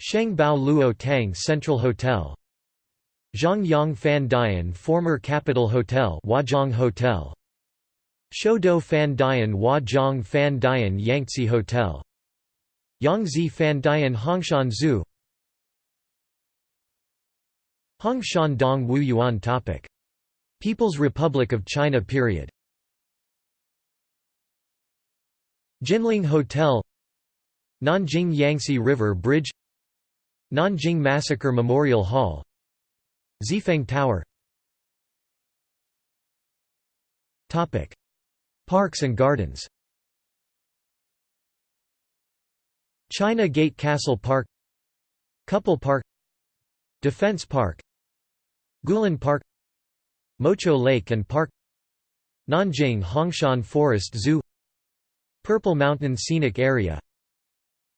A: Shengbao Luo Tang Central Hotel. Zhangyang Fan Dian former Capital Hotel Huazhong Hotel. Shoudo Fan Dian Huazhong Fan Dian Yangtze Hotel. Yangzi Fan Dian Hongshan Zoo Hong Shan Dong Wu Yuan topic. People's Republic of China period. Jinling Hotel. Nanjing Yangtze River Bridge. Nanjing Massacre Memorial Hall. Xifeng Tower. Topic. Parks and gardens. China Gate Castle Park. Couple Park. Defense Park Guilin Park Mochou Lake and Park Nanjing Hongshan Forest Zoo Purple Mountain Scenic Area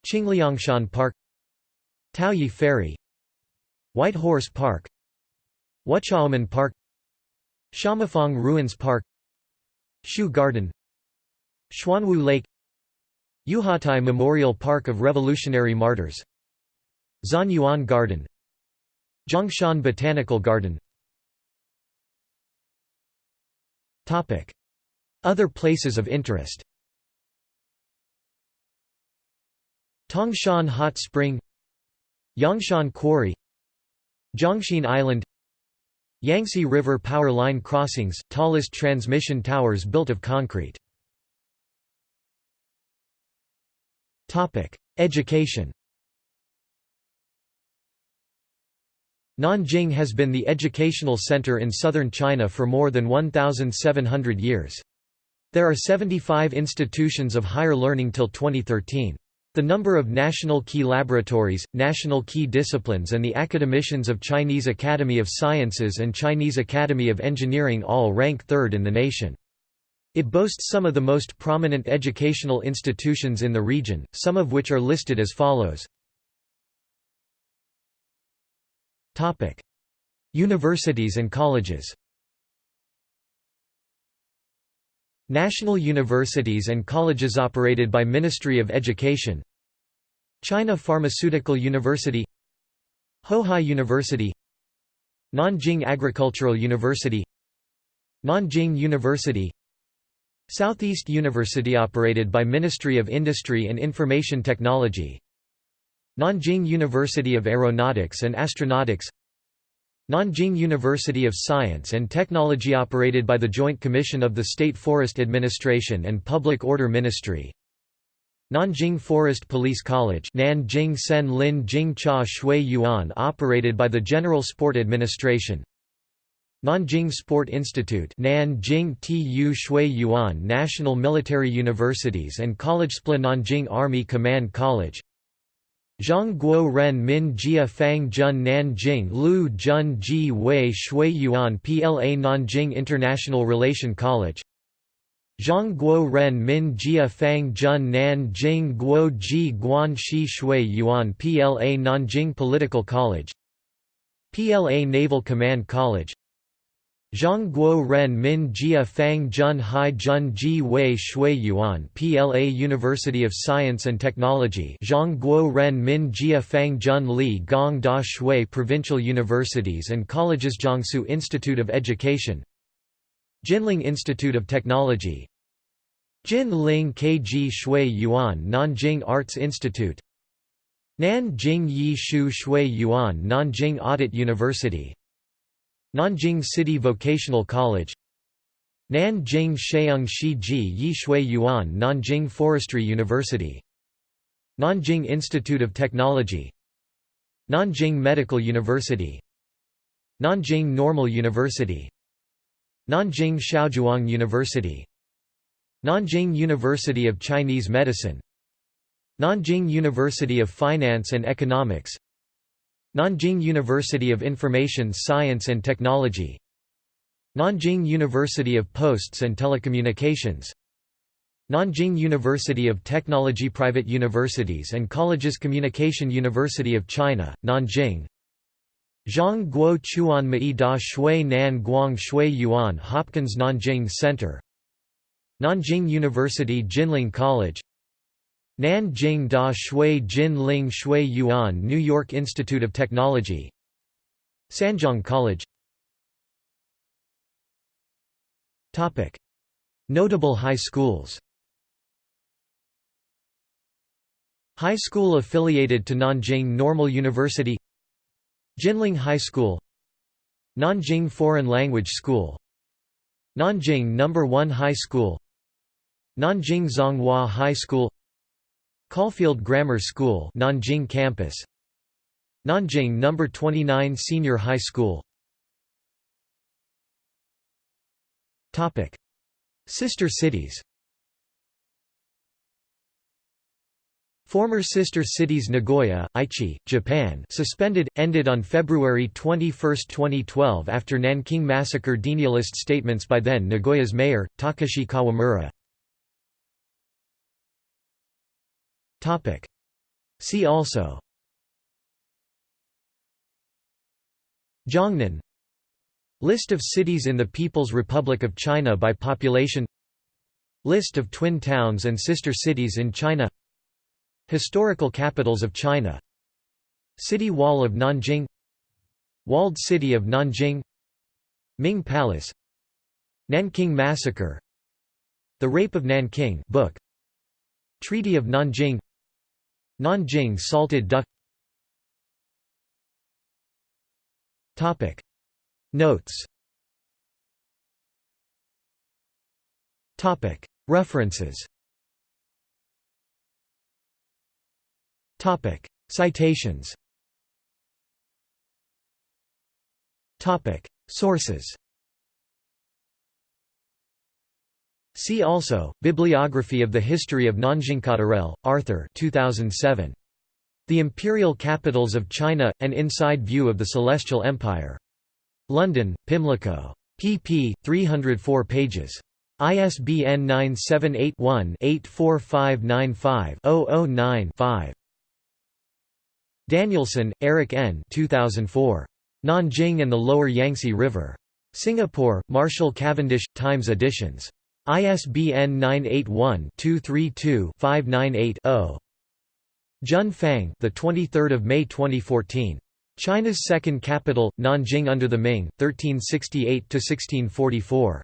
A: Qingliangshan Park Taoyi Ferry White Horse Park Wuchaomen Park Shamafong Ruins Park Shu Garden Xuanwu Lake Yuhuatai Memorial Park of Revolutionary Martyrs Zhanyuan Garden Zhongshan Botanical Garden. Other places of interest. Tangshan Hot Spring. Yangshan Quarry. Zhongxin Island. Yangtze River Power Line Crossings, tallest transmission towers built of concrete. Education Nanjing has been the educational center in southern China for more than 1,700 years. There are 75 institutions of higher learning till 2013. The number of national key laboratories, national key disciplines and the academicians of Chinese Academy of Sciences and Chinese Academy of Engineering all rank third in the nation. It boasts some of the most prominent educational institutions in the region, some of which are listed as follows. Topic: Universities and colleges. National universities and colleges operated by Ministry of Education. China Pharmaceutical University. Hohai University. Nanjing Agricultural University. Nanjing University. Southeast University operated by Ministry of Industry and Information Technology Nanjing University of Aeronautics and Astronautics Nanjing University of Science and Technology operated by the Joint Commission of the State Forest Administration and Public Order Ministry Nanjing Forest Police College Nanjing Sen Lin Jing Cha Shui Yuan operated by the General Sport Administration Nanjing Sport Institute Nanjing Tu Shui Yuan National Military Universities and College SPLA Nanjing Army Command College Zhang Guo Ren Min Jia Fang Jun Nanjing Lu Jun Ji Wei Shui Yuan PLA Nanjing International Relation College. Zhang Guo Ren Min Jia Fang Jun Nanjing Guo Ji Guan Shi Shui Yuan PLA Nanjing Political College. PLA Naval Command College Zhang Guo Ren Min Jia Fang Jun Hai Jun Ji Wei Shui Yuan PLA University of Science and Technology Zhang Guo Ren Min Jia Fang Jun Li Gong Da Shui Provincial Universities and Colleges Jiangsu Institute of Education Jinling Institute of Technology Jinling KG Shui Yuan Nanjing Arts Institute Nanjing Yi Shu Shui Yuan Nanjing Audit University Nanjing City Vocational College. Nanjing Sheung Shi Ji Shui Yuan Nanjing Forestry University. Nanjing Institute of Technology. Nanjing Medical University. Nanjing Normal University. Nanjing Xiaozhuang University. Nanjing University of Chinese Medicine. Nanjing University of Finance and Economics Nanjing University of Information Science and Technology. Nanjing University of Posts and Telecommunications. Nanjing University of Technology Private universities and colleges Communication University of China, Nanjing. Zhang Guo Chuan Mei Da Shui Nan Guang Shui Yuan Hopkins Nanjing Center. Nanjing University Jinling College Nanjing Da Shui Jin Ling Shui Yuan New York Institute of Technology Sanjiang College. Notable high schools. High school affiliated to Nanjing Normal University. Jinling High School. Nanjing Foreign Language School. Nanjing No. 1 High School. Nanjing Zhonghua High School Caulfield Grammar School Nanjing campus. Nanjing No. 29 Senior High School. Topic. Sister cities. Former sister cities Nagoya, Aichi, Japan suspended, ended on February 21, 2012 after Nanking massacre denialist statements by then Nagoya's mayor, Takashi Kawamura See also. Jiangnan. List of cities in the People's Republic of China by population. List of twin towns and sister cities in China. Historical capitals of China. City Wall of Nanjing. Walled City of Nanjing. Ming Palace. Nanking Massacre. The Rape of Nanking book. Treaty of Nanjing Nanjing salted duck. Topic. Notes. Topic. References. Topic. Citations. Topic. Sources See also, Bibliography of the History of Nanjing Cotterell, Arthur 2007. The Imperial Capitals of China – An Inside View of the Celestial Empire. London, Pimlico. pp. 304 pages. ISBN 978-1-84595-009-5. Danielson, Eric N. 2004. Nanjing and the Lower Yangtze River. Singapore, Marshall Cavendish, Times Editions. ISBN 981-232-598-0. Jun Fang, the 23rd of May 2014. China's second capital, Nanjing under the Ming, 1368 to 1644.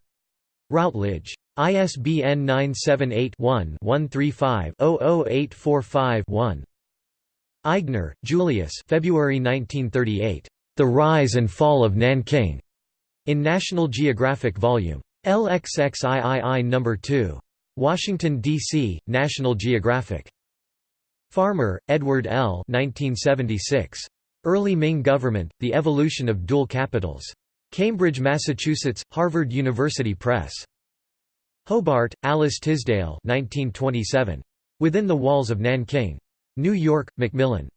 A: Routledge. ISBN 978-1-135-00845-1. Eigner, Julius February 1938. The Rise and Fall of Nanking. In National Geographic Vol. LXXIII No. 2. Washington, D.C., National Geographic. Farmer, Edward L. 1976. Early Ming Government, The Evolution of Dual Capitals. Cambridge, Massachusetts, Harvard University Press. Hobart, Alice Tisdale 1927. Within the Walls of Nanking. New York, Macmillan.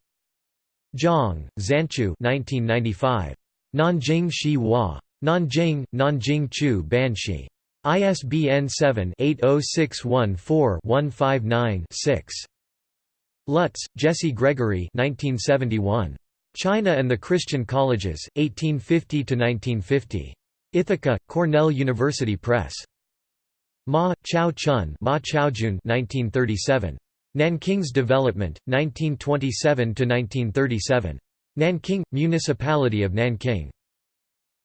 A: Zhang, Zanchu 1995. Nanjing Shi Hua. Nanjing, Nanjing Chu Banshi. ISBN 7-80614-159-6. Lutz, Jesse Gregory 1971. China and the Christian Colleges, 1850–1950. Ithaca, Cornell University Press. Ma, Chao Chun Ma Chaojun 1937. Nanking's Development, 1927–1937. Nanking, Municipality of Nanking.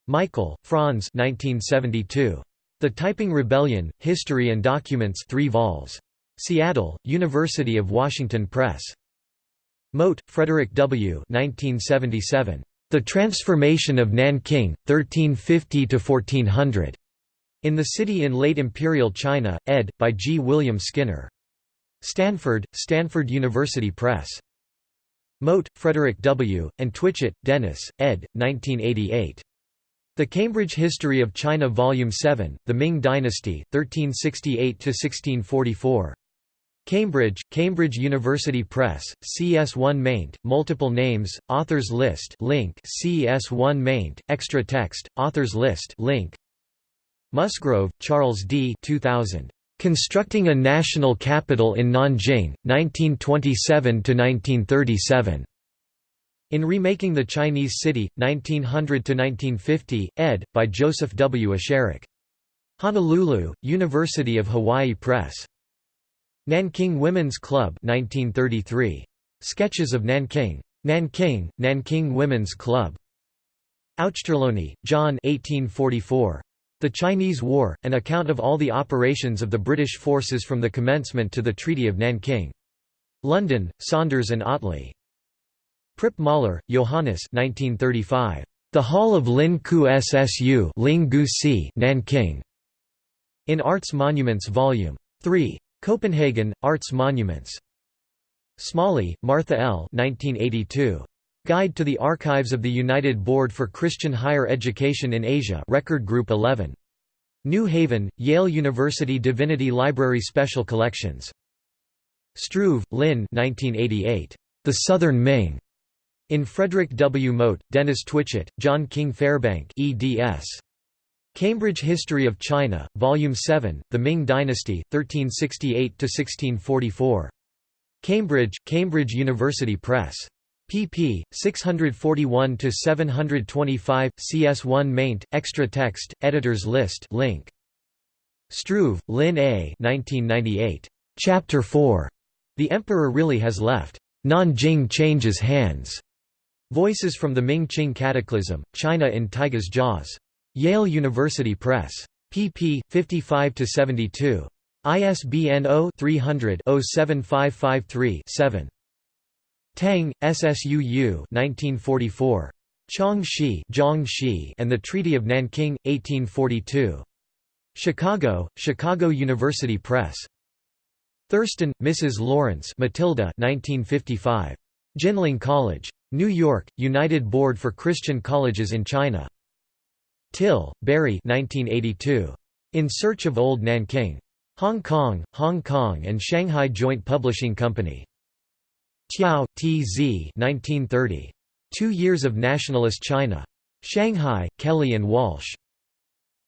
A: Michael, Franz 1972. The Taiping Rebellion, History and Documents 3 vols. Seattle, University of Washington Press. Mote, Frederick W. 1977. The Transformation of Nanking, 1350–1400. In the City in Late Imperial China, ed. by G. William Skinner. Stanford, Stanford University Press. Mote, Frederick W., and Twitchett, Dennis, ed. 1988. The Cambridge History of China Volume 7, The Ming Dynasty, 1368–1644. Cambridge, Cambridge University Press, CS1 maint, multiple names, authors list link CS1 maint, extra text, authors list link Musgrove, Charles D. 2000. Constructing a National Capital in Nanjing, 1927–1937. In Remaking the Chinese City, 1900–1950, ed. by Joseph W. Esherick. Honolulu, University of Hawaii Press. Nanking Women's Club 1933. Sketches of Nanking. Nanking, Nanking Women's Club. Auchterlonie, John 1844. The Chinese War, an account of all the operations of the British forces from the commencement to the Treaty of Nanking. London, Saunders and Otley. Prip-Møller, Johannes 1935. The Hall of Lin Ku Ssu Nanking. In Arts Monuments Vol. 3. Copenhagen, Arts Monuments. Smalley, Martha L. 1982. Guide to the Archives of the United Board for Christian Higher Education in Asia Record Group 11. New Haven, Yale University Divinity Library Special Collections. Struve, Lynn 1988. The Southern Ming. In Frederick W. Mote, Dennis Twitchett, John King Fairbank eds. Cambridge History of China, Volume 7, The Ming Dynasty, 1368–1644. Cambridge, Cambridge University Press. pp. 641–725, CS1 maint, extra text, editors list link. Struve, Lynn A. 1998. Chapter 4. The Emperor Really Has Left. Nanjing Changes Hands. Voices from the Ming-Qing Cataclysm, China in Tigers' Jaws. Yale University Press. pp. 55–72. ISBN 0-300-07553-7. Tang, SSUU 1944. Chong Shi, Zhang Shi and the Treaty of Nanking, 1842. Chicago, Chicago University Press. Thurston, Mrs. Lawrence Matilda 1955. Jinling College. New York, United Board for Christian Colleges in China. Till, Barry 1982. In Search of Old Nanking. Hong Kong, Hong Kong and Shanghai Joint Publishing Company. Tiao, T.Z. 1930. Two Years of Nationalist China. Shanghai, Kelly and Walsh.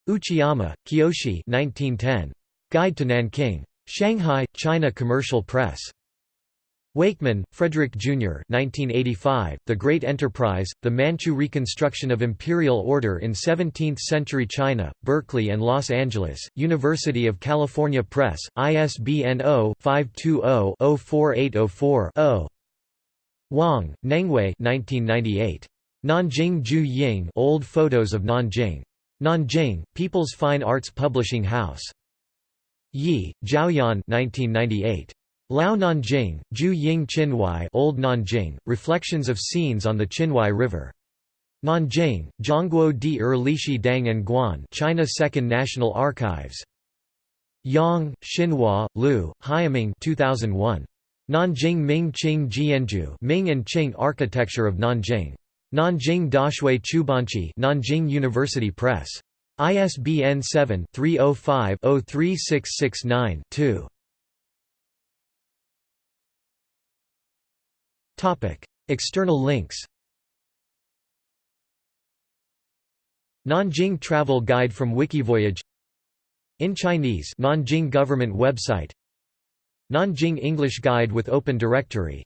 A: Uchiyama, Kiyoshi 1910. Guide to Nanking. Shanghai, China Commercial Press. Wakeman, Frederick Jr. 1985, the Great Enterprise, The Manchu Reconstruction of Imperial Order in 17th-Century China, Berkeley and Los Angeles, University of California Press, ISBN 0-520-04804-0. Wang, Nengwei 1998. Nanjing Ju Ying Old Photos of Nanjing. Nanjing, People's Fine Arts Publishing House. Yi, Zhaoyan 1998. Lao Nanjing, Ju Ying Qinhuai Old Nanjing, Reflections of Scenes on the Qinhuai River. Nanjing, Zhongguo di Er Lishi Dang and Guan China Second National Archives. Yang, Xinhua, Liu, Haiming 2001. Nanjing Ming Qing Jianju Ming and Qing Architecture of Nanjing. Nanjing Dashui Chubanchi Nanjing University Press. ISBN 7-305-03669-2. External links Nanjing Travel Guide from Wikivoyage In Chinese Nanjing Government website Nanjing English Guide with Open Directory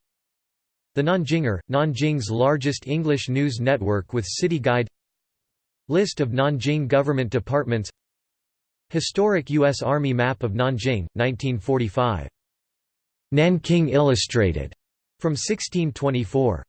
A: The Nanjinger, Nanjing's largest English news network with city guide List of Nanjing government departments Historic U.S. Army map of Nanjing, 1945. Nanking Illustrated from 1624.